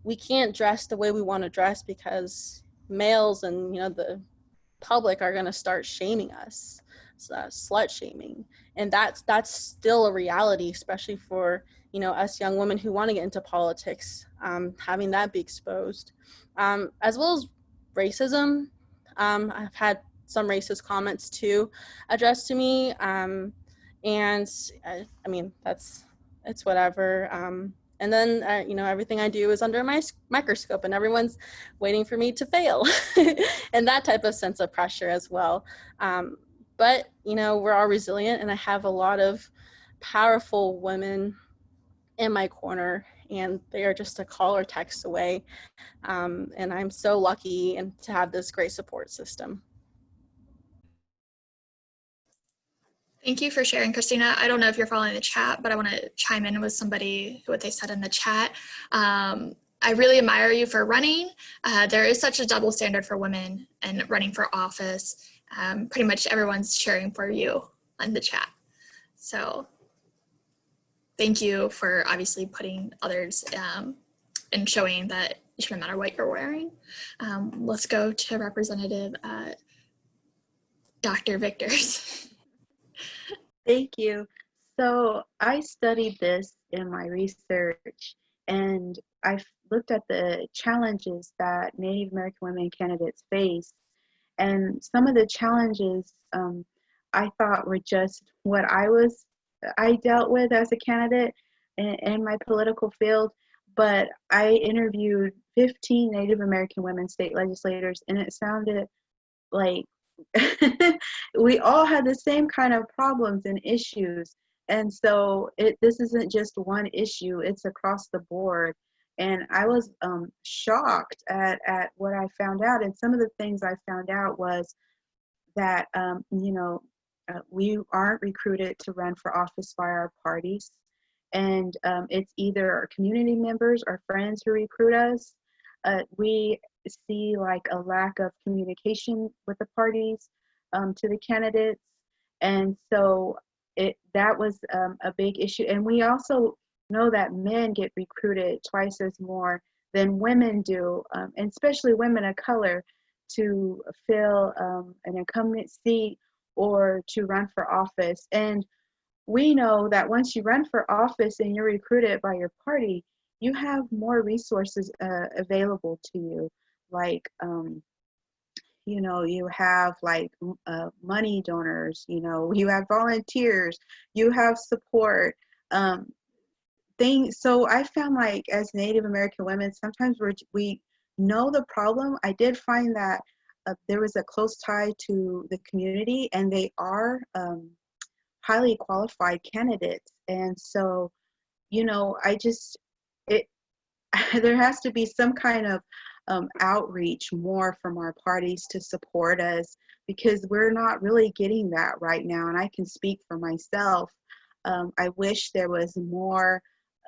we can't dress the way we want to dress because males and, you know, the public are going to start shaming us, uh, slut shaming. And that's, that's still a reality, especially for, you know, us young women who want to get into politics, um, having that be exposed, um, as well as racism. Um, I've had some racist comments too addressed to me. Um, and I, I mean that's it's whatever um, and then uh, you know everything i do is under my microscope and everyone's waiting for me to fail *laughs* and that type of sense of pressure as well um, but you know we're all resilient and i have a lot of powerful women in my corner and they are just a call or text away um, and i'm so lucky and to have this great support system Thank you for sharing, Christina. I don't know if you're following the chat, but I want to chime in with somebody, what they said in the chat. Um, I really admire you for running. Uh, there is such a double standard for women and running for office. Um, pretty much everyone's cheering for you in the chat. So thank you for obviously putting others um, and showing that it shouldn't matter what you're wearing. Um, let's go to Representative uh, Dr. Victors. Thank you. So I studied this in my research and I looked at the challenges that Native American women candidates face. And some of the challenges um, I thought were just what I was, I dealt with as a candidate in, in my political field. But I interviewed 15 Native American women state legislators and it sounded like *laughs* we all had the same kind of problems and issues and so it this isn't just one issue it's across the board and i was um, shocked at, at what i found out and some of the things i found out was that um, you know uh, we aren't recruited to run for office by our parties and um, it's either our community members or friends who recruit us uh, we see like a lack of communication with the parties um, to the candidates. And so it that was um, a big issue. And we also know that men get recruited twice as more than women do, um, and especially women of color, to fill um, an incumbent seat or to run for office. And we know that once you run for office and you're recruited by your party, you have more resources uh, available to you like um, you know you have like uh, money donors you know you have volunteers you have support um, things so i found like as native american women sometimes we're, we know the problem i did find that uh, there was a close tie to the community and they are um, highly qualified candidates and so you know i just it *laughs* there has to be some kind of um, outreach more from our parties to support us because we're not really getting that right now. And I can speak for myself. Um, I wish there was more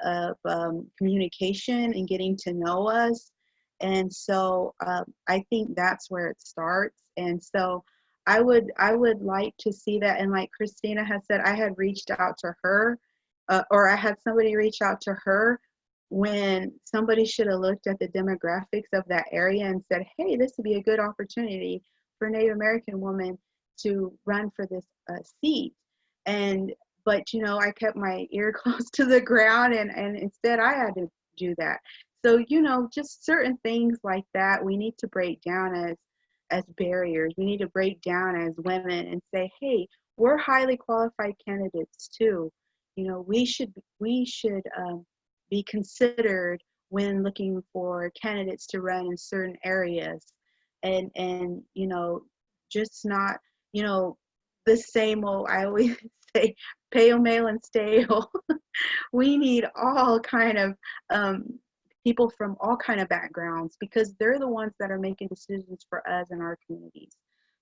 of um, communication and getting to know us. And so um, I think that's where it starts. And so I would I would like to see that. And like Christina has said, I had reached out to her, uh, or I had somebody reach out to her when somebody should have looked at the demographics of that area and said, hey, this would be a good opportunity for Native American woman to run for this uh, seat. And but you know, I kept my *laughs* ear close to the ground, and and instead I had to do that. So you know, just certain things like that we need to break down as as barriers. We need to break down as women and say, hey, we're highly qualified candidates too. You know, we should we should um, be considered when looking for candidates to run in certain areas, and and you know, just not you know the same old. I always say pale, male, and stale. *laughs* we need all kind of um, people from all kind of backgrounds because they're the ones that are making decisions for us in our communities.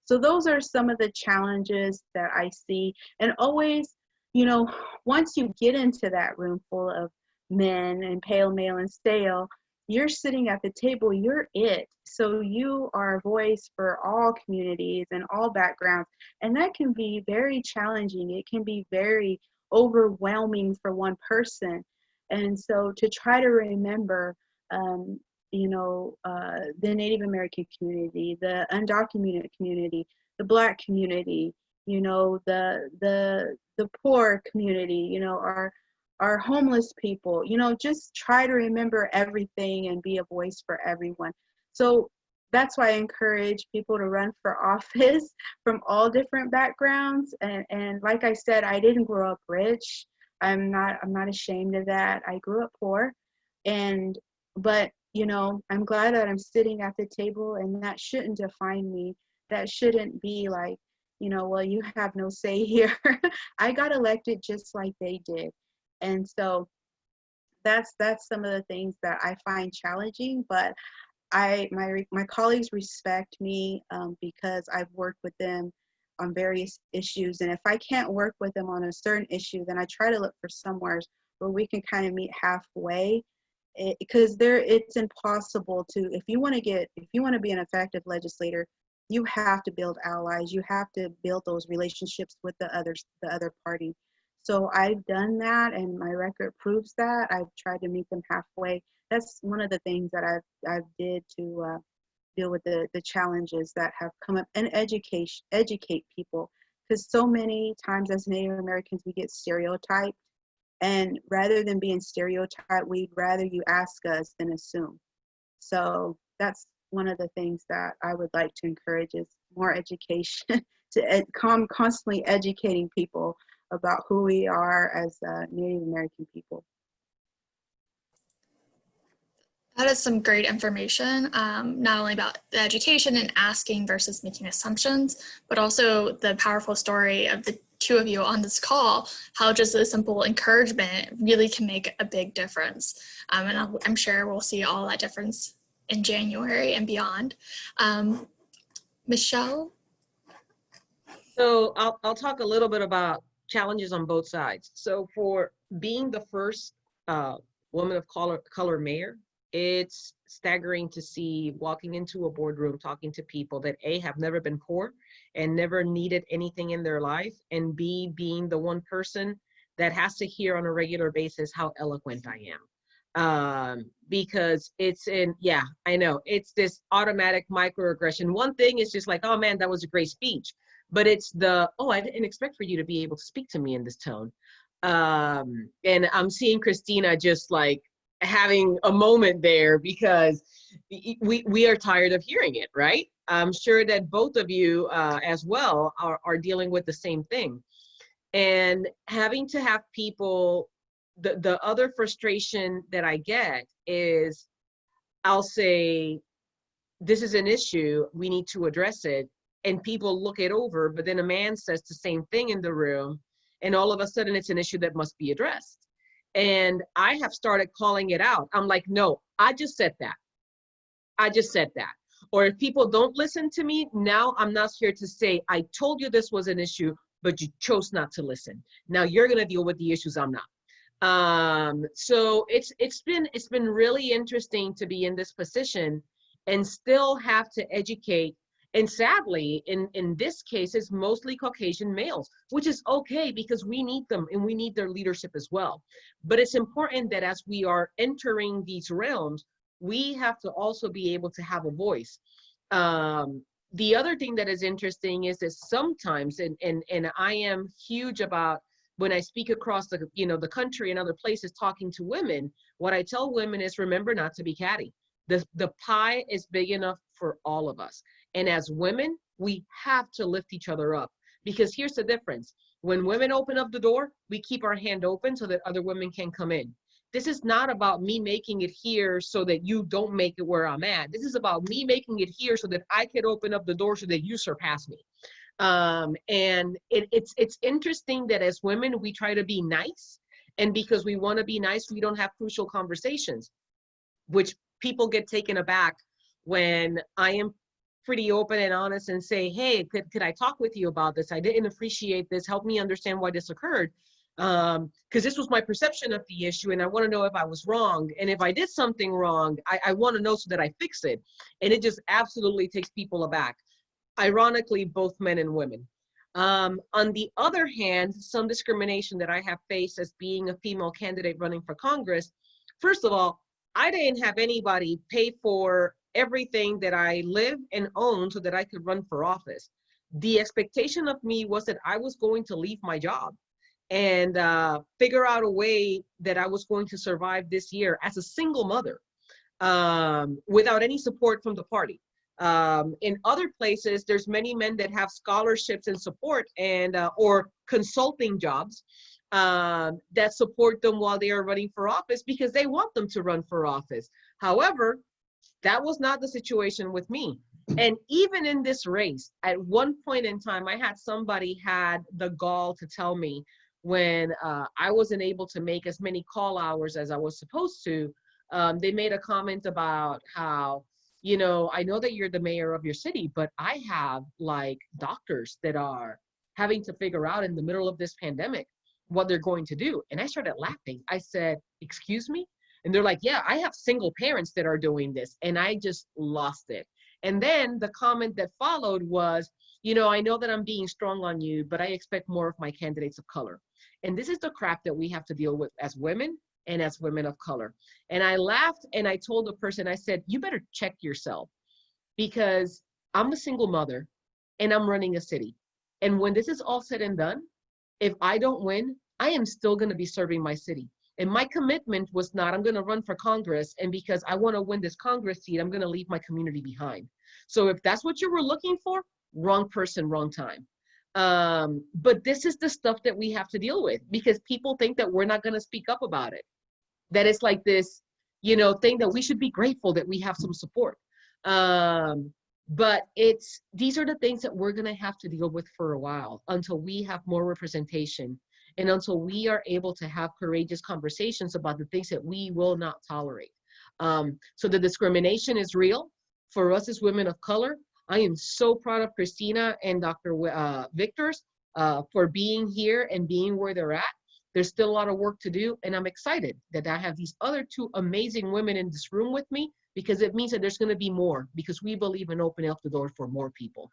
So those are some of the challenges that I see. And always, you know, once you get into that room full of men and pale, male, and stale, you're sitting at the table, you're it. So you are a voice for all communities and all backgrounds. And that can be very challenging. It can be very overwhelming for one person. And so to try to remember, um, you know, uh, the Native American community, the undocumented community, the Black community, you know, the the the poor community, you know, our our homeless people, you know, just try to remember everything and be a voice for everyone. So that's why I encourage people to run for *laughs* office from all different backgrounds. And, and like I said, I didn't grow up rich. I'm not I'm not ashamed of that. I grew up poor and but you know, I'm glad that I'm sitting at the table and that shouldn't define me. That shouldn't be like, you know, well, you have no say *laughs* here. I got elected just like they did. And so that's that's some of the things that I find challenging, but I my my colleagues respect me um, because I've worked with them on various issues. And if I can't work with them on a certain issue, then I try to look for somewhere where we can kind of meet halfway. Because there, it's impossible to if you want to get if you want to be an effective legislator, you have to build allies. You have to build those relationships with the others, the other party. So I've done that, and my record proves that. I've tried to meet them halfway. That's one of the things that I've I've did to uh, deal with the, the challenges that have come up and education educate people because so many times as native americans we get stereotyped and rather than being stereotyped we'd rather you ask us than assume so that's one of the things that i would like to encourage is more education *laughs* to ed- come constantly educating people about who we are as uh, native american people That is some great information, um, not only about the education and asking versus making assumptions, but also the powerful story of the two of you on this call, how just a simple encouragement really can make a big difference. Um, and I'll, I'm sure we'll see all that difference in January and beyond. Um, Michelle? So I'll, I'll talk a little bit about challenges on both sides. So for being the first uh, woman of color, color mayor, it's staggering to see walking into a boardroom talking to people that a have never been poor and never needed anything in their life and b being the one person that has to hear on a regular basis how eloquent i am. Um because it's in yeah i know it's this automatic microaggression. One thing is just like oh man that was a great speech but it's the oh i didn't expect for you to be able to speak to me in this tone. Um and i'm seeing christina just like having a moment there because we we are tired of hearing it right? I'm sure that both of you uh, as well are, are dealing with the same thing. And having to have people the the other frustration that i get is i'll say this is an issue. We need to address it and people look it over but then a man says the same thing in the room and all of a sudden it's an issue that must be addressed and I have started calling it out. I'm like, no, I just said that. I just said that. Or if people don't listen to me, now I'm not here to say, I told you this was an issue, but you chose not to listen. Now you're gonna deal with the issues I'm not. Um, so it's it's been it's been really interesting to be in this position and still have to educate And sadly, in, in this case, it's mostly Caucasian males, which is okay because we need them and we need their leadership as well. But it's important that as we are entering these realms, we have to also be able to have a voice. Um, the other thing that is interesting is that sometimes, and, and, and I am huge about when I speak across the, you know, the country and other places talking to women, what I tell women is remember not to be catty. The, the pie is big enough for all of us. And as women, we have to lift each other up because here's the difference. When women open up the door, we keep our hand open so that other women can come in. This is not about me making it here so that you don't make it where I'm at. This is about me making it here so that I can open up the door so that you surpass me. Um, and it, it's it's interesting that as women we try to be nice, and because we want to be nice, we don't have crucial conversations, which people get taken aback when I am pretty open and honest and say, hey, could, could I talk with you about this? I didn't appreciate this. Help me understand why this occurred um because this was my perception of the issue and i want to know if i was wrong and if i did something wrong i, I want to know so that i fix it and it just absolutely takes people aback ironically both men and women um, on the other hand some discrimination that i have faced as being a female candidate running for congress first of all i didn't have anybody pay for everything that i live and own so that i could run for office the expectation of me was that i was going to leave my job and uh, figure out a way that I was going to survive this year as a single mother um, without any support from the party. Um, in other places, there's many men that have scholarships and support and uh, or consulting jobs um, that support them while they are running for office because they want them to run for office. However, that was not the situation with me. And even in this race, at one point in time, I had somebody had the gall to tell me when uh, I wasn't able to make as many call hours as I was supposed to, um, they made a comment about how, you know, I know that you're the mayor of your city, but I have like doctors that are having to figure out in the middle of this pandemic what they're going to do. And I started laughing. I said, Excuse me? And they're like, Yeah, I have single parents that are doing this. And I just lost it. And then the comment that followed was, You know, I know that I'm being strong on you, but I expect more of my candidates of color. And this is the crap that we have to deal with as women and as women of color. And I laughed and I told the person, I said, you better check yourself because I'm a single mother and I'm running a city. And when this is all said and done, if I don't win, I am still going to be serving my city. And my commitment was not, I'm going to run for Congress. And because I want to win this Congress seat, I'm going to leave my community behind. So if that's what you were looking for, wrong person, wrong time. Um, but this is the stuff that we have to deal with because people think that we're not going to speak up about it. That it's like this, you know, thing that we should be grateful that we have some support. Um, but it's these are the things that we're going to have to deal with for a while until we have more representation and until we are able to have courageous conversations about the things that we will not tolerate. Um, so the discrimination is real for us as women of color. I am so proud of Christina and Dr. Uh, Victors uh, for being here and being where they're at. There's still a lot of work to do, and I'm excited that I have these other two amazing women in this room with me because it means that there's going to be more because we believe in opening up the door for more people.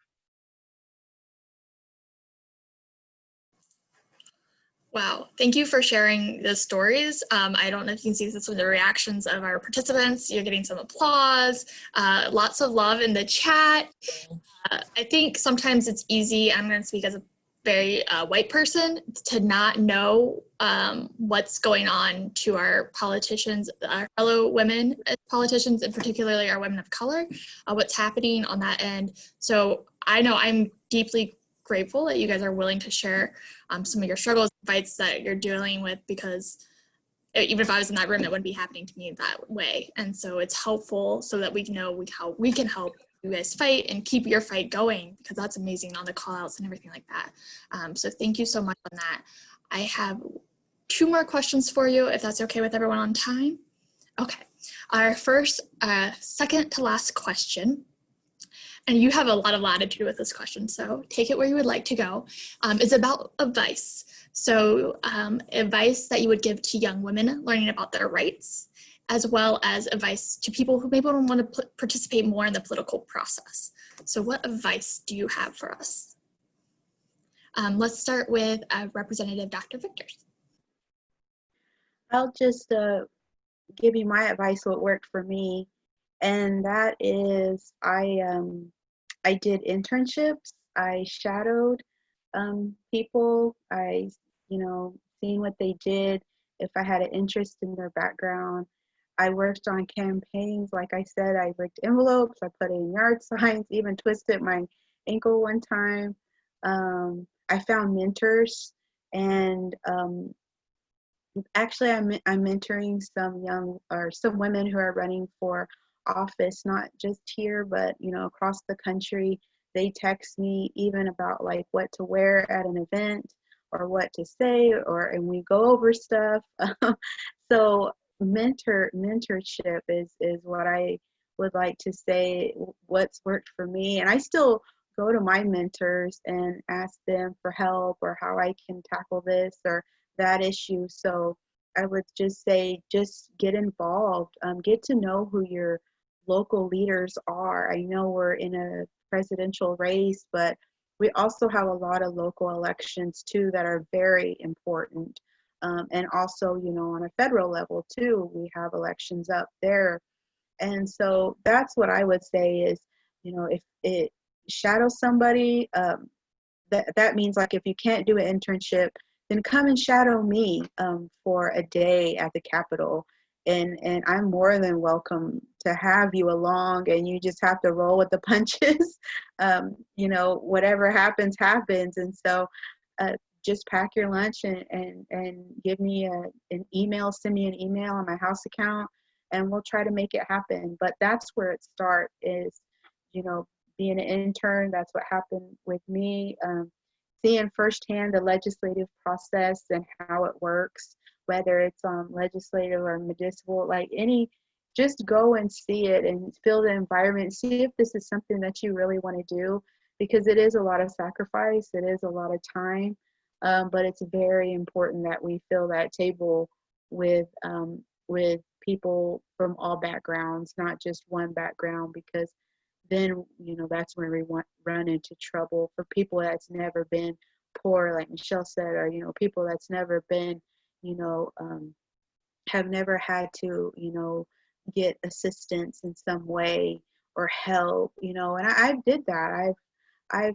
Wow, thank you for sharing the stories. Um, I don't know if you can see this with the reactions of our participants. You're getting some applause, uh, lots of love in the chat. Uh, I think sometimes it's easy, I'm gonna speak as a very uh, white person, to not know um, what's going on to our politicians, our fellow women politicians, and particularly our women of color, uh, what's happening on that end. So I know I'm deeply grateful that you guys are willing to share um, some of your struggles, fights that you're dealing with because even if I was in that room, that wouldn't be happening to me that way. And so it's helpful so that we know we, how we can help you guys fight and keep your fight going because that's amazing on the call outs and everything like that. Um, so thank you so much on that. I have two more questions for you if that's okay with everyone on time. Okay, our first, uh, second to last question and you have a lot of latitude with this question, so take it where you would like to go, um, is about advice. So um, advice that you would give to young women learning about their rights, as well as advice to people who maybe don't want to participate more in the political process. So what advice do you have for us? Um, let's start with uh, Representative Dr. Victors. I'll just uh, give you my advice what worked for me and that is i um i did internships. I shadowed um people. I you know seeing what they did. If i had an interest in their background i worked on campaigns. Like i said i licked envelopes. I put in yard *laughs* signs even twisted my ankle one time. Um i found mentors. And um actually I'm, I'm mentoring some young or some women who are running for office not just here but you know across the country. They text me even about like what to wear at an event or what to say or and we go over stuff. *laughs* So mentor mentorship is is what i would like to say what's worked for me. And i still go to my mentors and ask them for help or how i can tackle this or that issue. So i would just say just get involved. Um, get to know who your local leaders are. I know we're in a presidential race but we also have a lot of local elections too that are very important. Um, and also you know on a federal level too we have elections up there. And so that's what i would say is you know if it shadows somebody um, that that means like if you can't do an internship then come and shadow me um, for a day at the capitol and and i'm more than welcome to have you along and you just have to roll with the *laughs* punches. Um, you know whatever happens happens. And so uh, just pack your lunch and and, and give me a, an email send me an email on my house account and we'll try to make it happen. But that's where it starts is you know being an intern that's what happened with me um, seeing firsthand the legislative process and how it works whether it's um, legislative or medicinal, like any, just go and see it and feel the environment. See if this is something that you really want to do because it is a lot of sacrifice, it is a lot of time, um, but it's very important that we fill that table with um, with people from all backgrounds, not just one background, because then you know that's when we want, run into trouble for people that's never been poor, like Michelle said, or you know people that's never been you know, um, have never had to, you know, get assistance in some way or help, you know, and I, I did that. I've, I've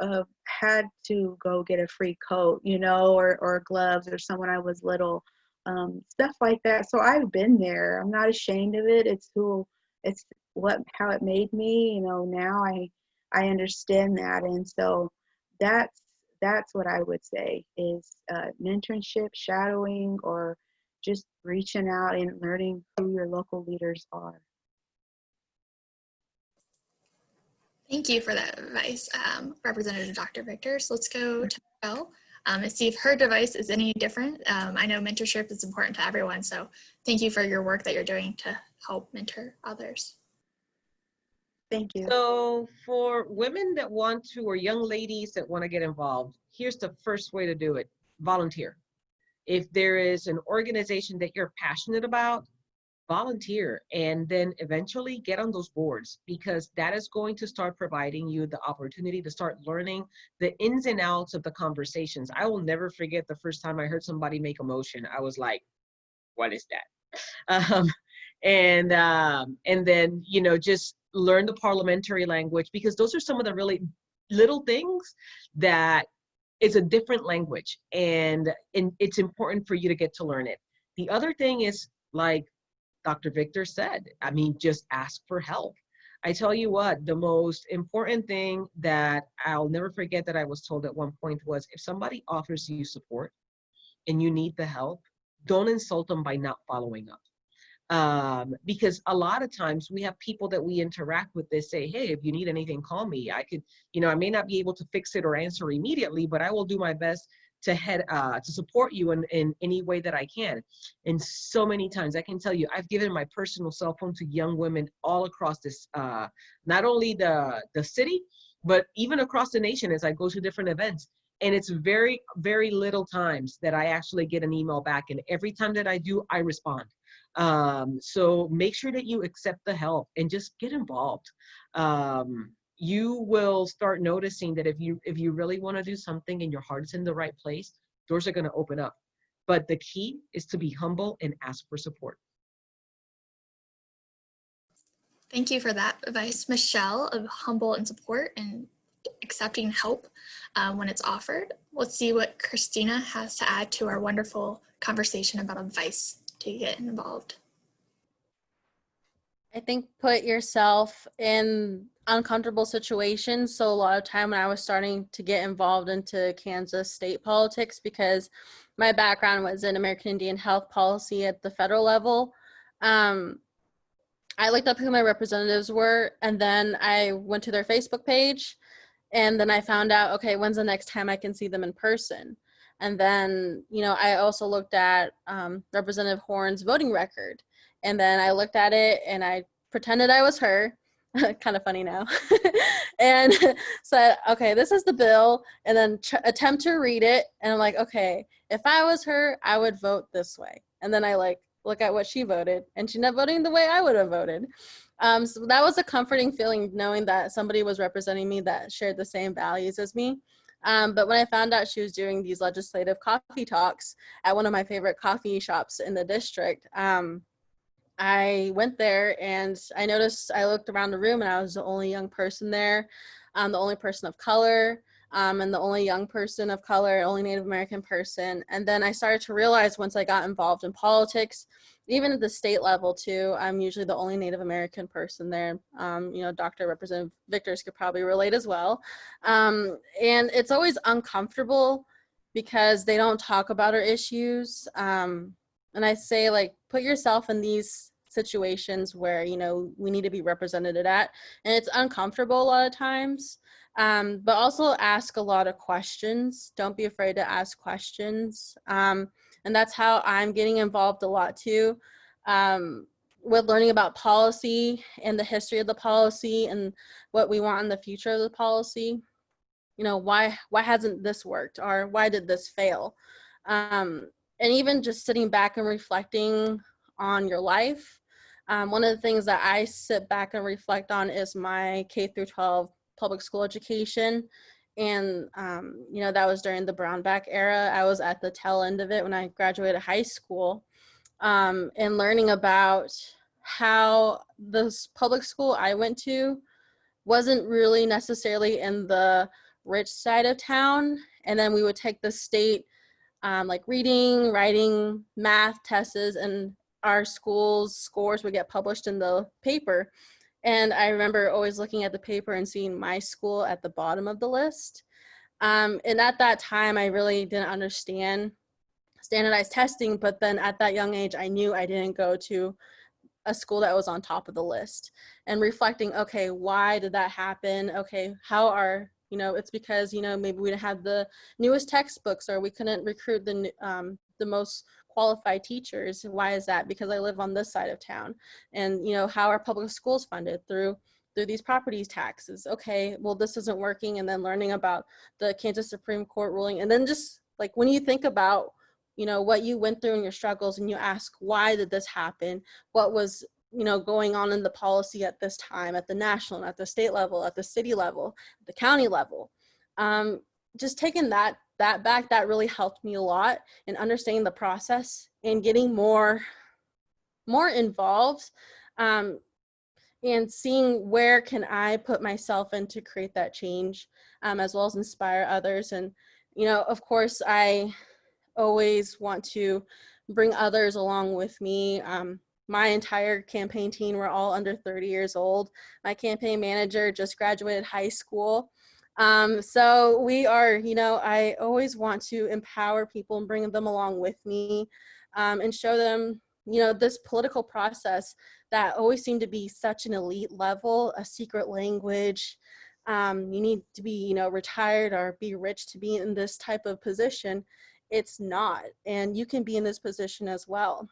uh, had to go get a free coat, you know, or, or gloves or someone I was little, um, stuff like that. So I've been there. I'm not ashamed of it. It's who, it's what, how it made me, you know, now I, I understand that. And so that's that's what I would say is uh, mentorship, shadowing, or just reaching out and learning who your local leaders are. Thank you for that advice, um, Representative Dr. Victor. So let's go to Michelle um, and see if her device is any different. Um, I know mentorship is important to everyone, so thank you for your work that you're doing to help mentor others. Thank you. So for women that want to, or young ladies that want to get involved, here's the first way to do it, volunteer. If there is an organization that you're passionate about, volunteer and then eventually get on those boards because that is going to start providing you the opportunity to start learning the ins and outs of the conversations. I will never forget the first time I heard somebody make a motion. I was like, what is that? *laughs* Um, and um, and then you know just learn the parliamentary language because those are some of the really little things that it's a different language and, and it's important for you to get to learn it. The other thing is like Dr. Victor said, I mean, just ask for help. I tell you what, the most important thing that I'll never forget that I was told at one point was if somebody offers you support and you need the help, don't insult them by not following up um, because a lot of times we have people that we interact with they say hey if you need anything call me. I could you know i may not be able to fix it or answer immediately but i will do my best to head uh, to support you in, in any way that i can. And so many times i can tell you i've given my personal cell phone to young women all across this uh, not only the the city but even across the nation as i go to different events. And it's very very little times that i actually get an email back. And every time that i do i respond Um, so make sure that you accept the help and just get involved. Um, you will start noticing that if you if you really want to do something and your heart is in the right place, doors are going to open up. But the key is to be humble and ask for support. Thank you for that advice, Michelle, of humble and support and accepting help uh, when it's offered. Let's see what Christina has to add to our wonderful conversation about advice to get involved. I think put yourself in uncomfortable situations. So a lot of time when I was starting to get involved into Kansas state politics because my background was in American Indian health policy at the federal level. Um, I looked up who my representatives were and then I went to their Facebook page and then I found out, okay, when's the next time I can see them in person? And then, you know, I also looked at um, Representative Horn's voting record. And then I looked at it and I pretended I was her, *laughs* kind of funny now, *laughs* and *laughs* said, okay, this is the bill, and then attempt to read it. And I'm like, okay, if I was her, I would vote this way. And then I like look at what she voted, and she's not voting the way I would have voted. Um, so that was a comforting feeling knowing that somebody was representing me that shared the same values as me. Um, but when I found out she was doing these legislative coffee talks at one of my favorite coffee shops in the district, um, I went there and I noticed, I looked around the room and I was the only young person there, um, the only person of color, um, and the only young person of color, only Native American person. And then I started to realize once I got involved in politics, even at the state level too, I'm usually the only Native American person there. Um, you know, Dr. Representative Victors could probably relate as well. Um, and it's always uncomfortable because they don't talk about our issues. Um, and I say like, put yourself in these situations where, you know, we need to be represented at, and it's uncomfortable a lot of times. Um, but also ask a lot of questions. Don't be afraid to ask questions. Um, and that's how I'm getting involved a lot too. Um, with learning about policy and the history of the policy and what we want in the future of the policy. You know, why, why hasn't this worked or why did this fail? Um, and even just sitting back and reflecting on your life. Um, one of the things that I sit back and reflect on is my K through 12 public school education. And, um, you know, that was during the Brownback era. I was at the tail end of it when I graduated high school um, and learning about how this public school I went to wasn't really necessarily in the rich side of town. And then we would take the state um, like reading, writing, math tests, and our school's scores would get published in the paper. And I remember always looking at the paper and seeing my school at the bottom of the list. Um, and at that time, I really didn't understand standardized testing, but then at that young age, I knew I didn't go to a school that was on top of the list and reflecting, okay, why did that happen? Okay, how are, you know, it's because, you know, maybe we didn't have the newest textbooks or we couldn't recruit the, um, the most qualified teachers. Why is that? Because I live on this side of town. And, you know, how are public schools funded? Through through these properties taxes. Okay, well, this isn't working. And then learning about the Kansas Supreme Court ruling. And then just like when you think about, you know, what you went through and your struggles and you ask, why did this happen? What was you know, going on in the policy at this time, at the national, at the state level, at the city level, the county level. Um, just taking that that back, that really helped me a lot in understanding the process and getting more, more involved um, and seeing where can I put myself in to create that change um, as well as inspire others. And, you know, of course, I always want to bring others along with me. Um, my entire campaign team were all under 30 years old. My campaign manager just graduated high school. Um, so we are, you know, I always want to empower people and bring them along with me um, and show them, you know, this political process that always seemed to be such an elite level, a secret language. Um, you need to be, you know, retired or be rich to be in this type of position. It's not, and you can be in this position as well.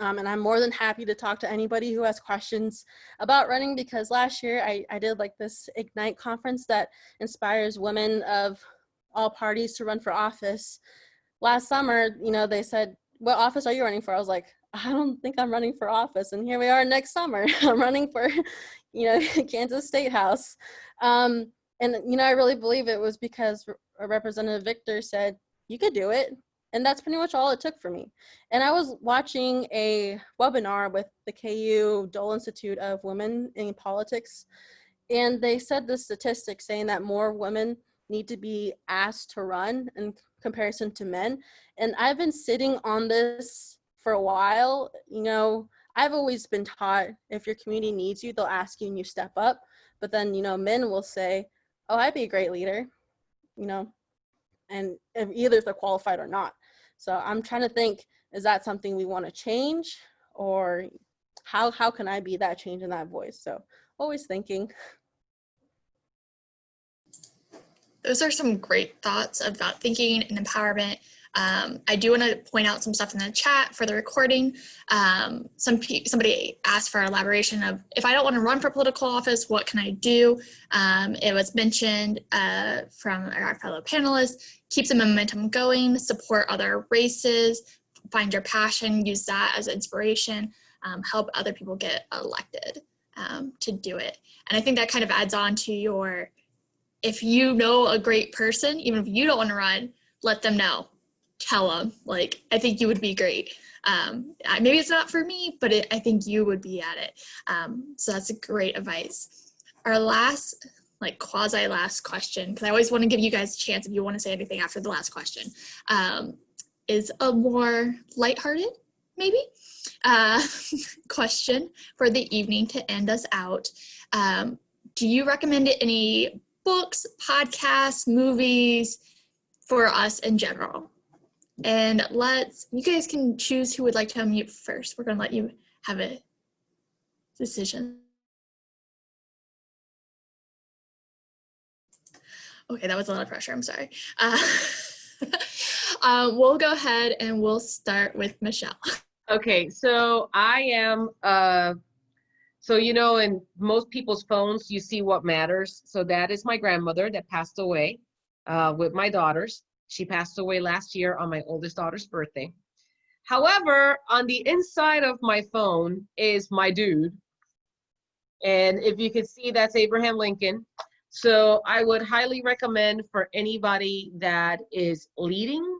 Um, and I'm more than happy to talk to anybody who has questions about running because last year I, I did like this Ignite conference that inspires women of all parties to run for office. Last summer, you know, they said, what office are you running for? I was like, I don't think I'm running for office. And here we are next summer. *laughs* I'm running for, you know, *laughs* Kansas State House. Um, and, you know, I really believe it was because Re- Representative Victor said, you could do it. And that's pretty much all it took for me. And I was watching a webinar with the KU Dole Institute of Women in Politics. And they said the statistic saying that more women need to be asked to run in comparison to men. And I've been sitting on this for a while. You know, I've always been taught if your community needs you, they'll ask you and you step up. But then, you know, men will say, oh, I'd be a great leader, you know, and either if they're qualified or not. So I'm trying to think, is that something we want to change or how, how can I be that change in that voice? So always thinking. Those are some great thoughts about thinking and empowerment. Um, I do want to point out some stuff in the chat for the recording. Um, some somebody asked for elaboration of if I don't want to run for political office, what can I do? Um, it was mentioned uh, from our fellow panelists, keep the momentum going, support other races, find your passion, use that as inspiration, um, help other people get elected um, to do it. And I think that kind of adds on to your, if you know a great person, even if you don't want to run, let them know tell them like i think you would be great. Um, maybe it's not for me but it, i think you would be at it. Um, so that's a great advice. Our last like quasi last question because i always want to give you guys a chance if you want to say anything after the last question um, is a more lighthearted maybe? Uh, *laughs* question for the evening to end us out. Um, do you recommend any books podcasts movies for us in general and let's, you guys can choose who would like to unmute first. We're gonna let you have a decision. Okay, that was a lot of pressure, I'm sorry. Uh, *laughs* uh, we'll go ahead and we'll start with Michelle. *laughs* Okay, so I am, uh, so you know, in most people's phones, you see what matters. So that is my grandmother that passed away uh, with my daughters. She passed away last year on my oldest daughter's birthday. However, on the inside of my phone is my dude. And if you can see, that's Abraham Lincoln. So I would highly recommend for anybody that is leading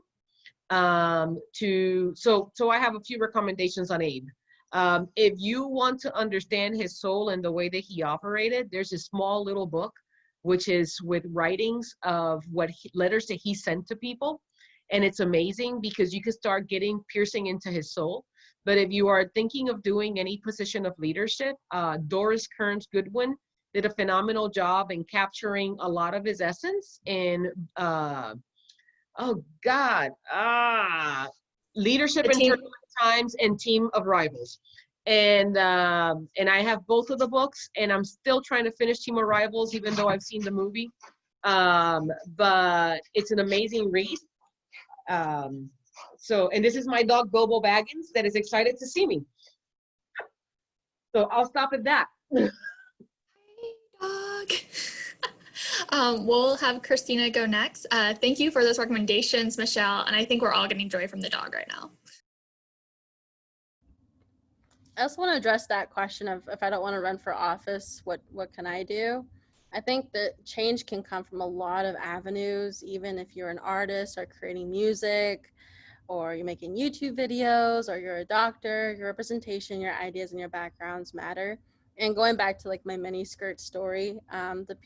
um, to, so, so I have a few recommendations on Abe. Um, if you want to understand his soul and the way that he operated, there's a small little book which is with writings of what he, letters that he sent to people. And it's amazing because you can start getting piercing into his soul. But if you are thinking of doing any position of leadership, uh, Doris Kearns Goodwin did a phenomenal job in capturing a lot of his essence in, uh, oh God, ah, leadership in turbulent times and team of rivals and um, and I have both of the books, and I'm still trying to finish Team of Rivals, even though I've seen the movie. Um, but it's an amazing read. Um, so, and this is my dog Bobo Baggins that is excited to see me. So I'll stop at that. Hi, dog. *laughs* um, we'll have Christina go next. Uh, thank you for those recommendations, Michelle, and I think we're all getting joy from the dog right now. I also want to address that question of if I don't want to run for office, what what can I do? I think that change can come from a lot of avenues, even if you're an artist or creating music, or you're making YouTube videos, or you're a doctor, your representation, your ideas, and your backgrounds matter. And going back to like my mini skirt story, um, the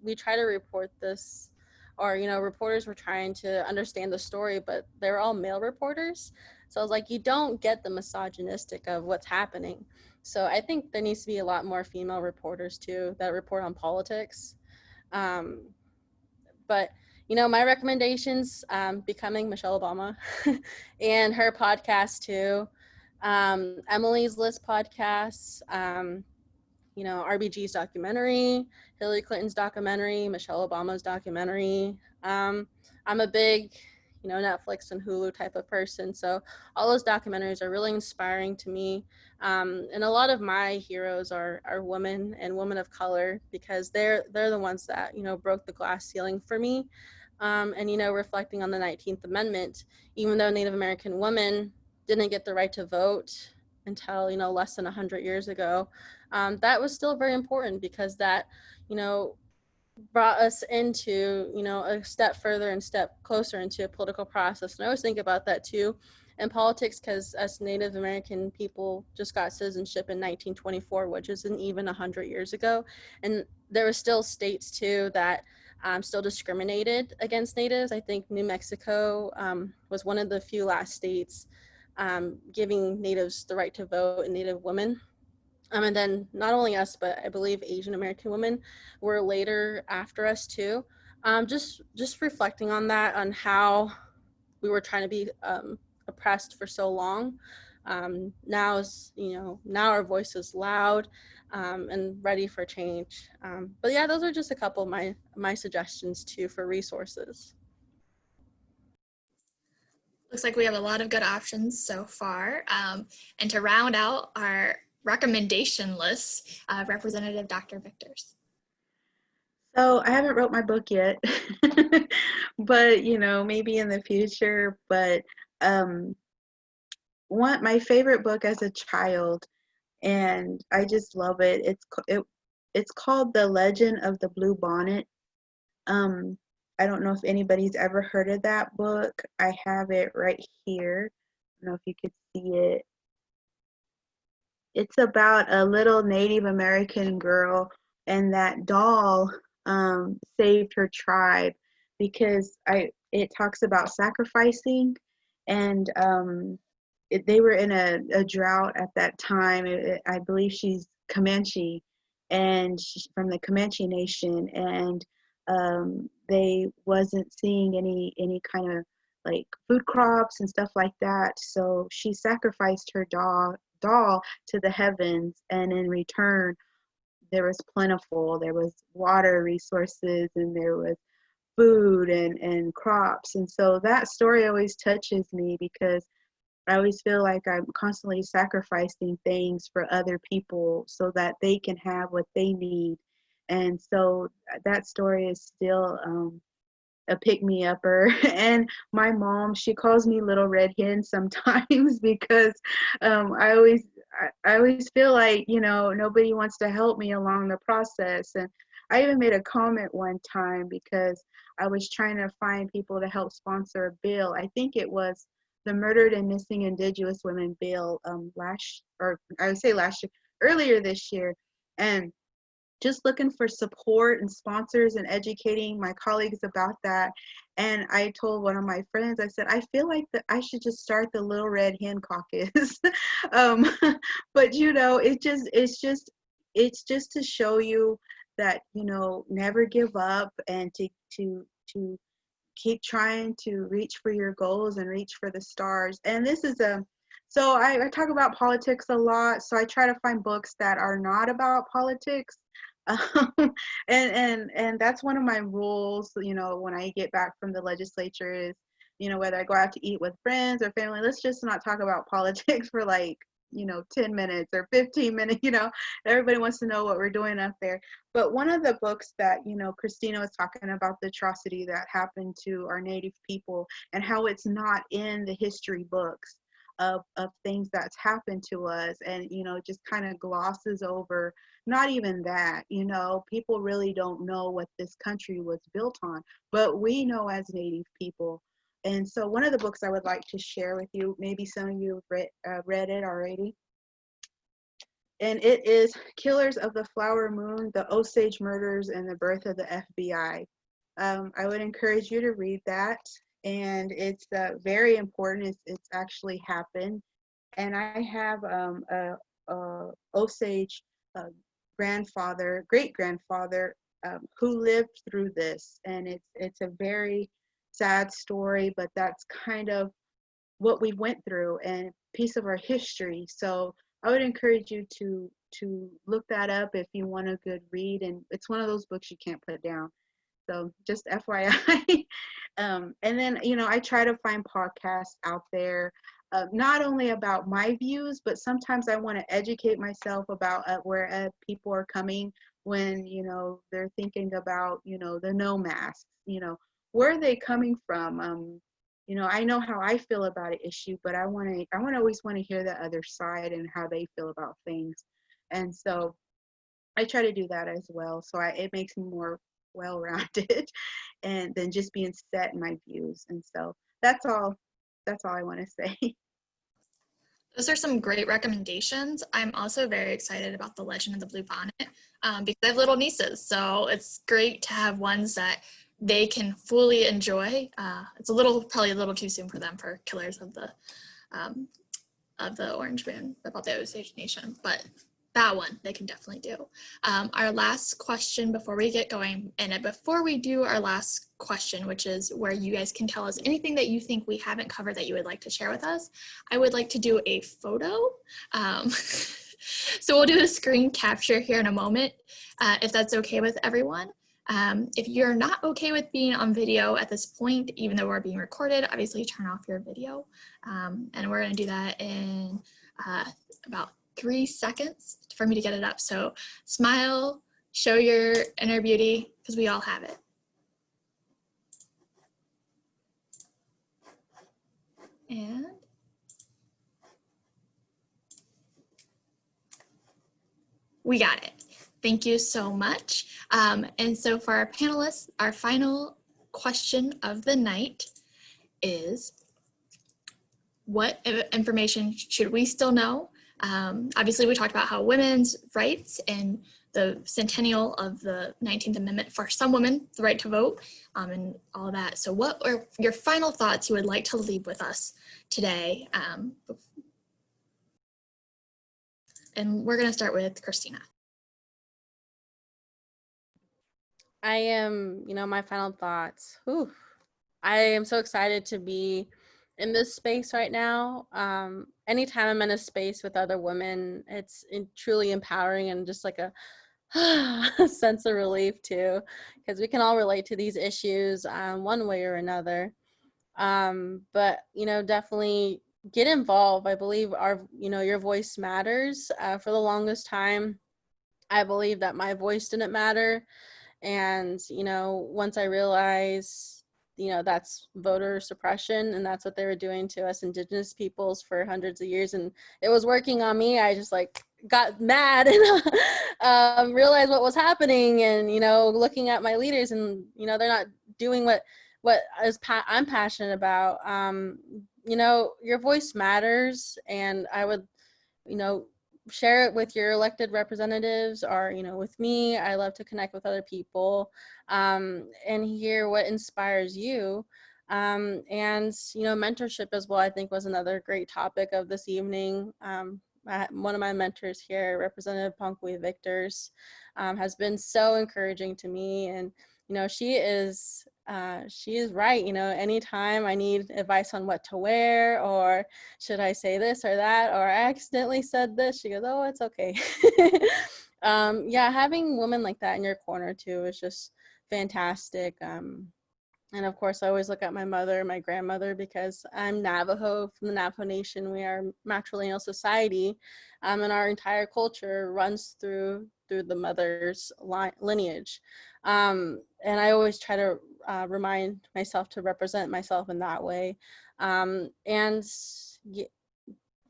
we try to report this, or you know, reporters were trying to understand the story, but they're all male reporters. So I was like, you don't get the misogynistic of what's happening. So I think there needs to be a lot more female reporters too that report on politics. Um, but you know, my recommendations, um, becoming Michelle Obama *laughs* and her podcast too. Um, Emily's List podcasts, um, you know, RBG's documentary, Hillary Clinton's documentary, Michelle Obama's documentary. Um, I'm a big you know, Netflix and Hulu type of person. So all those documentaries are really inspiring to me. Um, and a lot of my heroes are, are women and women of color because they're, they're the ones that, you know, broke the glass ceiling for me. Um, and, you know, reflecting on the 19th Amendment, even though Native American women didn't get the right to vote until you know less than 100 years ago um, that was still very important because that you know brought us into you know a step further and step closer into a political process. And i always think about that too in politics because as native american people just got citizenship in 1924 which isn't even 100 years ago. And there were still states too that um, still discriminated against natives. I think new mexico um, was one of the few last states um, giving natives the right to vote and native women um, and then not only us, but I believe Asian American women were later after us too. Um, just just reflecting on that, on how we were trying to be um, oppressed for so long. Um, now is you know now our voice is loud um, and ready for change. Um, but yeah, those are just a couple of my my suggestions too for resources. Looks like we have a lot of good options so far. And to round out our recommendation list, uh, Representative Dr. Victors. So I haven't wrote my book yet, *laughs* but you know, maybe in the future. But um, one my favorite book as a child, and I just love it. It's it, it's called The Legend of the Blue Bonnet. Um, I don't know if anybody's ever heard of that book. I have it right here. I don't know if you could see it. It's about a little Native American girl, and that doll um, saved her tribe because I. It talks about sacrificing, and um, it, they were in a, a, drought at that time. It, I believe she's Comanche, and she's from the Comanche Nation, and um, they wasn't seeing any any kind of like food crops and stuff like that. So she sacrificed her doll doll to the heavens, and in return, there was plentiful. There was water resources, and there was food and and crops. And so that story always touches me because I always feel like I'm constantly sacrificing things for other people so that they can have what they need. And so that story is still um, a pick me upper *laughs* and my mom she calls me little red hen sometimes *laughs* because um, i always I, always feel like you know nobody wants to help me along the process. And i even made a comment one time because i was trying to find people to help sponsor a bill. I think it was the murdered and missing indigenous women bill um, last or i would say last year earlier this year. And just looking for support and sponsors and educating my colleagues about that. And I told one of my friends, I said, I feel like that I should just start the Little Red Hen Caucus. *laughs* um, *laughs* but you know, it just it's just it's just to show you that you know never give up and to to to keep trying to reach for your goals and reach for the stars. And this is a so I, I, talk about politics a lot. So I try to find books that are not about politics *laughs* um, and and and that's one of my rules you know when i get back from the legislature is you know whether i go out to eat with friends or family let's just not talk about *laughs* politics for like you know 10 minutes or 15 minutes you know everybody wants to know what we're doing up there but one of the books that you know christina was talking about the atrocity that happened to our native people and how it's not in the history books of, of things that's happened to us and you know just kind of glosses over not even that you know people really don't know what this country was built on but we know as native people. And so one of the books i would like to share with you maybe some of you have read, uh, read it already. And it is killers of the flower moon the osage murders and the birth of the fbi um, i would encourage you to read that and it's uh, very important it's, it's actually happened and i have um, a, a osage uh, grandfather, great grandfather, um, who lived through this, and it's it's a very sad story, but that's kind of what we went through and piece of our history. So I would encourage you to to look that up if you want a good read, and it's one of those books you can't put down. So just FYI. *laughs* um, and then you know I try to find podcasts out there uh, not only about my views, but sometimes I want to educate myself about uh, where uh, people are coming when, you know, they're thinking about, you know, the no masks, you know, where are they coming from? Um, you know, I know how I feel about an issue, but I want to, I want to always want to hear the other side and how they feel about things. And so I try to do that as well. So I, it makes me more well-rounded *laughs* and than just being set in my views. And so that's all, that's all I want to say. *laughs* Those are some great recommendations. I'm also very excited about the Legend of the Blue Bonnet um, because I have little nieces. So it's great to have ones that they can fully enjoy. Uh, it's a little, probably a little too soon for them for Killers of the um, of the Orange Man about the Osage Nation, but that one they can definitely do. Um, our last question before we get going, and before we do our last question, which is where you guys can tell us anything that you think we haven't covered that you would like to share with us, I would like to do a photo. Um, *laughs* so we'll do a screen capture here in a moment, uh, if that's okay with everyone. Um, if you're not okay with being on video at this point, even though we're being recorded, obviously turn off your video. Um, and we're gonna do that in uh, about three seconds for me to get it up. So smile, show your inner beauty, because we all have it. And we got it. Thank you so much. Um, and so for our panelists, our final question of the night is, what information should we still know um, obviously, we talked about how women's rights and the centennial of the 19th Amendment for some women, the right to vote, um, and all that. So what are your final thoughts you would like to leave with us today? Um, and we're going to start with Christina. I am, you know, my final thoughts. Whew. I am so excited to be in this space right now. Um, anytime I'm in a space with other women, it's in, truly empowering and just like a, *sighs* sense of relief too, because we can all relate to these issues um, one way or another. Um, but you know, definitely get involved. I believe our, you know, your voice matters. Uh, for the longest time, I believe that my voice didn't matter. And, you know, once I realized you know that's voter suppression and that's what they were doing to us indigenous peoples for hundreds of years and it was working on me. I just like got mad *laughs* and um, realized what was happening and you know looking at my leaders and you know they're not doing what what is pa i'm passionate about. Um, you know your voice matters and i would you know share it with your elected representatives or you know with me. I love to connect with other people um, and hear what inspires you. Um, and you know mentorship as well i think was another great topic of this evening. Um, I, one of my mentors here representative Ponka-We victors um, has been so encouraging to me. And you know she is uh, she is right. You know, anytime I need advice on what to wear or should I say this or that, or I accidentally said this, she goes, oh, it's okay. *laughs* um, yeah, having women like that in your corner too is just fantastic. Um, and of course, I always look at my mother, my grandmother, because I'm Navajo from the Navajo Nation. We are matrilineal society, um, and our entire culture runs through through the mother's lineage. Um, and I always try to uh, remind myself to represent myself in that way. Um, and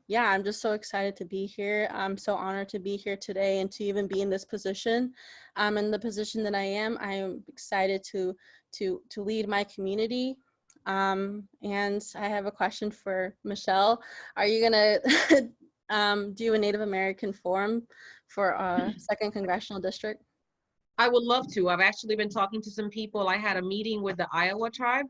yeah, I'm just so excited to be here. I'm so honored to be here today and to even be in this position. Um, in the position that I am, I am excited to to to lead my community. Um, and I have a question for Michelle. Are you gonna *laughs* um, do a Native American forum for a second congressional district? I would love to. I've actually been talking to some people. I had a meeting with the Iowa tribe.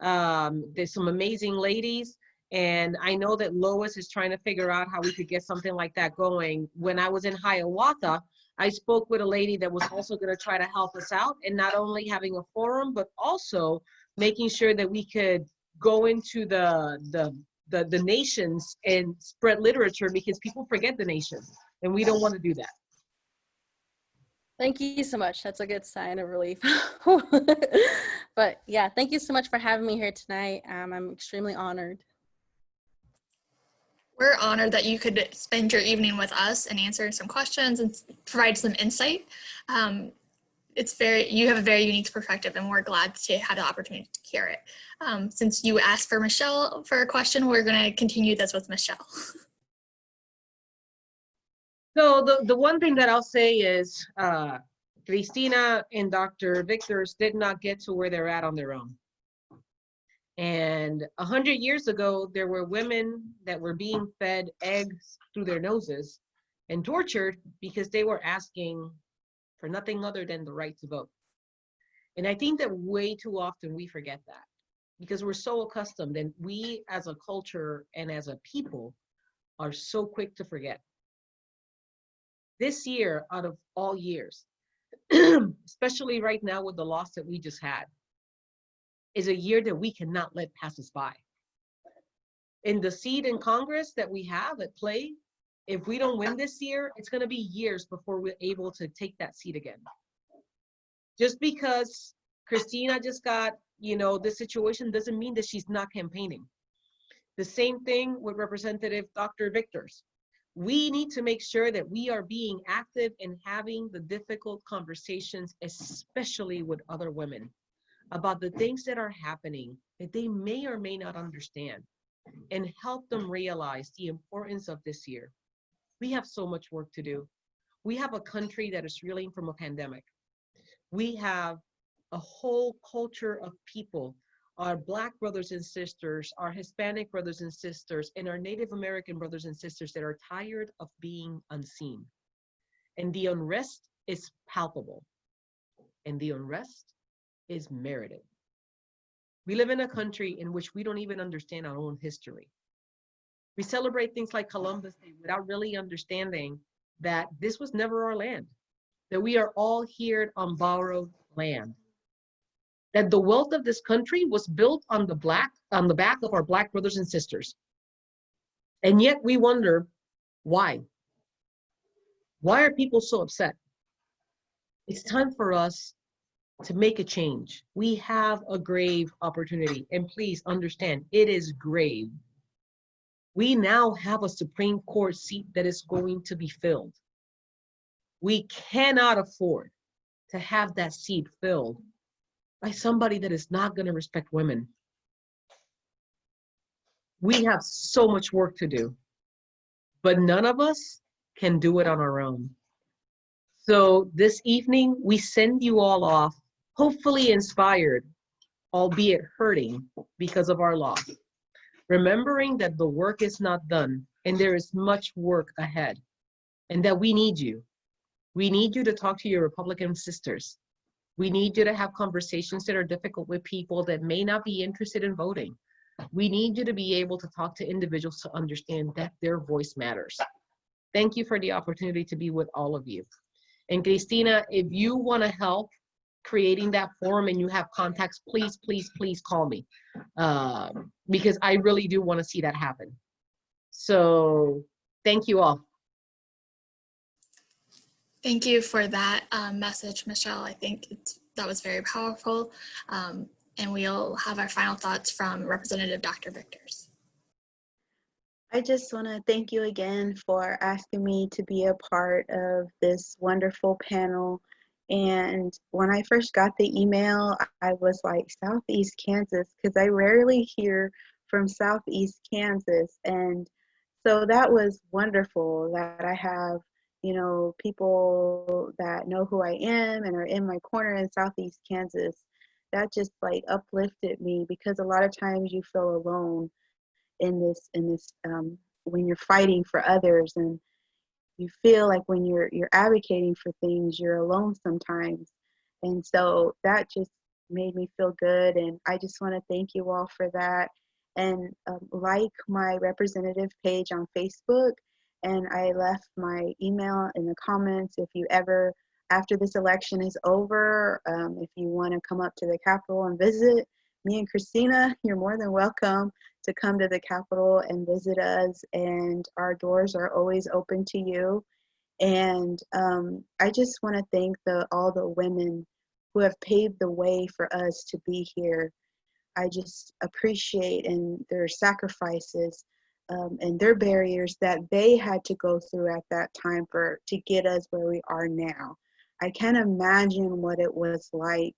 Um, there's some amazing ladies. And I know that Lois is trying to figure out how we could get something like that going. When I was in Hiawatha, I spoke with a lady that was also going to try to help us out and not only having a forum, but also making sure that we could go into the, the, the, the nations and spread literature because people forget the nations and we don't want to do that. Thank you so much. That's a good sign of relief. *laughs* but yeah, thank you so much for having me here tonight. Um, I'm extremely honored. We're honored that you could spend your evening with us and answer some questions and provide some insight. Um, it's very, you have a very unique perspective and we're glad to have the opportunity to hear it. Um, since you asked for Michelle for a question, we're gonna continue this with Michelle. *laughs* So the, the one thing that I'll say is, uh, Christina and Dr. Victors did not get to where they're at on their own. And a hundred years ago, there were women that were being fed eggs through their noses and tortured because they were asking for nothing other than the right to vote. And I think that way too often we forget that because we're so accustomed and we as a culture and as a people are so quick to forget. This year, out of all years, *clears throat* especially right now with the loss that we just had, is a year that we cannot let pass us by. In the seat in Congress that we have at play, if we don't win this year, it's gonna be years before we're able to take that seat again. Just because Christina just got, you know, this situation doesn't mean that she's not campaigning. The same thing with Representative Dr. Victors. We need to make sure that we are being active and having the difficult conversations, especially with other women, about the things that are happening that they may or may not understand and help them realize the importance of this year. We have so much work to do. We have a country that is reeling from a pandemic. We have a whole culture of people, our Black brothers and sisters, our Hispanic brothers and sisters, and our Native American brothers and sisters that are tired of being unseen. And the unrest is palpable. And the unrest is merited. We live in a country in which we don't even understand our own history. We celebrate things like Columbus Day without really understanding that this was never our land, that we are all here on borrowed land, that the wealth of this country was built on the black on the back of our black brothers and sisters. And yet we wonder why? Why are people so upset? It's time for us to make a change. We have a grave opportunity. And please understand, it is grave. We now have a Supreme Court seat that is going to be filled. We cannot afford to have that seat filled by somebody that is not going to respect women. We have so much work to do, but none of us can do it on our own. So this evening, we send you all off hopefully inspired, albeit hurting because of our loss. Remembering that the work is not done and there is much work ahead and that we need you. We need you to talk to your Republican sisters. We need you to have conversations that are difficult with people that may not be interested in voting. We need you to be able to talk to individuals to understand that their voice matters. Thank you for the opportunity to be with all of you. And Christina, if you want to help creating that form and you have contacts, please, please, please call me. Um, because I really do want to see that happen. So thank you all. Thank you for that um, message, Michelle. I think that was very powerful. Um, and we'll have our final thoughts from Representative Dr. Victors. I just want to thank you again for asking me to be a part of this wonderful panel. And when I first got the email, I was like, Southeast Kansas, because I rarely hear from Southeast Kansas. And so that was wonderful that I have, you know, people that know who I am and are in my corner in Southeast Kansas. That just like uplifted me because a lot of times you feel alone in this, in this, um, when you're fighting for others and you feel like when you're you're advocating for things you're alone sometimes and so that just made me feel good and i just want to thank you all for that and um, like my representative page on facebook and i left my email in the comments if you ever after this election is over um, if you want to come up to the capitol and visit me and Christina, *laughs* you're more than welcome to come to the Capitol and visit us. And our doors are always open to you. And um, I just want to thank the all the women who have paved the way for us to be here. I just appreciate and their sacrifices um, and their barriers that they had to go through at that time for to get us where we are now. I can't imagine what it was like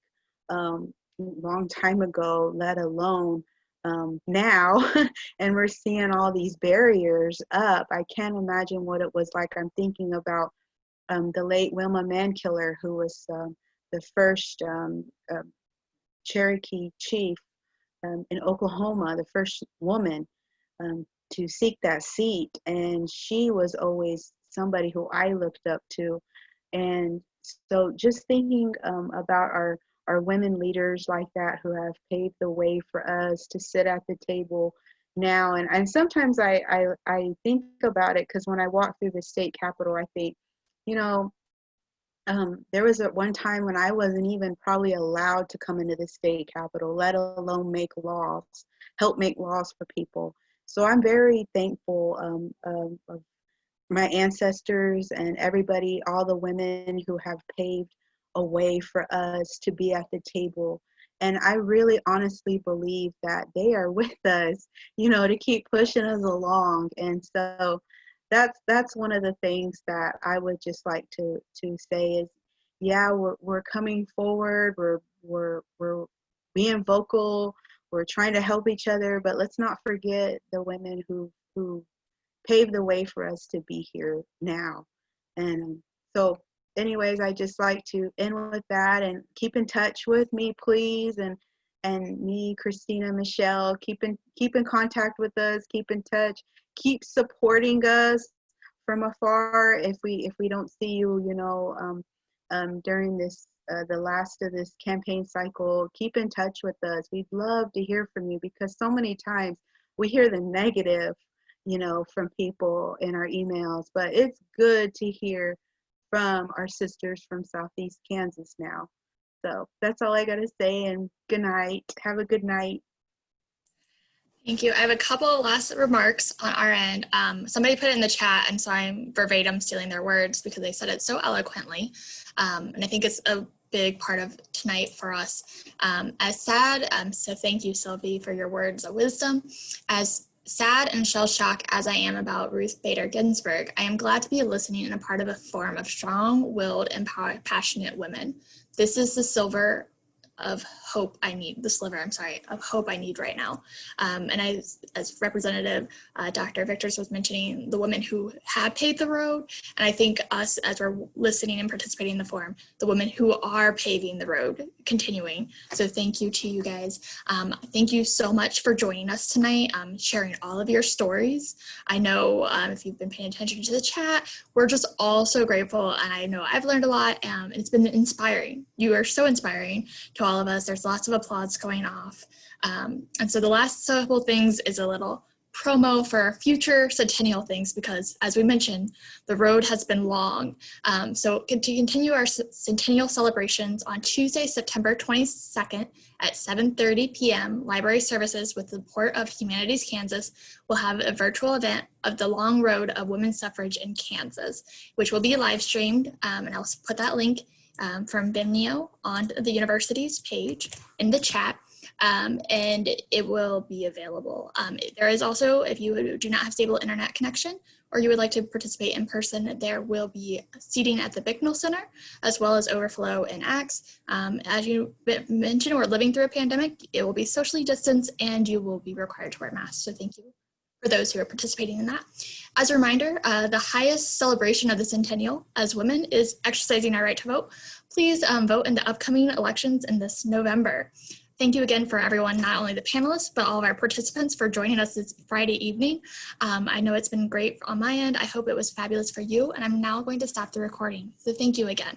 um, long time ago, let alone um, now. *laughs* and we're seeing all these barriers up. I can't imagine what it was like. I'm thinking about um, the late Wilma Mankiller, who was um, the first uh, Cherokee chief in Oklahoma, the first woman um, to seek that seat. And she was always somebody who I looked up to. And so just thinking um, about our, our women leaders like that who have paved the way for us to sit at the table now. And, and sometimes I, I, I think about it because when I walk through the state capitol, I think, you know, um, there was at one time when I wasn't even probably allowed to come into the state capitol, let alone make laws, help make laws for people. So I'm very thankful um, of, of my ancestors and everybody, all the women who have paved a way for us to be at the table. And I really honestly believe that they are *laughs* with us, you know, to keep pushing us along. And so that's that's one of the things that I would just like to to say is yeah, we're we're coming forward, we're we're we're being vocal, we're trying to help each other, but let's not forget the women who who paved the way for us to be here now. And so anyways, I just like to end with that and keep in touch with me, please. And and me, Christina, Michelle, keep in keep in contact with us, keep in touch, keep supporting us from afar. If we if we don't see you, you know, um, um, during this uh, the last of this campaign cycle, keep in touch with us. We'd love to hear from you because so many times we hear the negative, you know, from people in our emails, but it's good to hear from our sisters from Southeast Kansas now. So that's all I got to say and good night. Have a good night. Thank you. I have a couple last remarks on our end. Um, somebody put it in the chat, and so I'm verbatim stealing their words because they said it so eloquently. Um, and I think it's a big part of tonight for us. Um, as sad, um, so thank you, Sylvie, for your words of wisdom. As sad and shell-shocked as I am about Ruth Bader Ginsburg, I am glad to be listening and a part of a forum of strong-willed and passionate women. This is the silver of hope I need, the sliver, I'm sorry, of hope I need right now. Um, and I, as Representative uh, Dr. Victors was mentioning, the women who have paved the road, and I think us as we're listening and participating in the forum, the women who are paving the road, continuing. So thank you to you guys. Um, thank you so much for joining us tonight, um, sharing all of your stories. I know um, if you've been paying attention to the chat, we're just all so grateful. And I know I've learned a lot um, and it's been inspiring. You are so inspiring to all of us. There's lots of applause going off. Um, and so the last couple things is a little promo for future centennial things because as we mentioned, the road has been long. Um, so to continue our centennial celebrations on Tuesday, September 22nd at 7.30 p.m., library services with the support of Humanities Kansas will have a virtual event of the long road of women's suffrage in Kansas, which will be live streamed. Um, and I'll put that link um, from Vimeo on the university's page in the chat. Um, and it will be available. Um, there is also, if you do not have stable internet connection or you would like to participate in person, there will be seating at the Bicknell Center as well as overflow in Axe. Um, as you mentioned, we're living through a pandemic. It will be socially distanced and you will be required to wear masks. So thank you for those who are participating in that. As a reminder, uh, the highest celebration of the centennial as women is exercising our right to vote. Please um, vote in the upcoming elections in this November. Thank you again for everyone, not only the panelists, but all of our participants for joining us this Friday evening. Um, I know it's been great on my end. I hope it was fabulous for you, and I'm now going to stop the recording. So thank you again.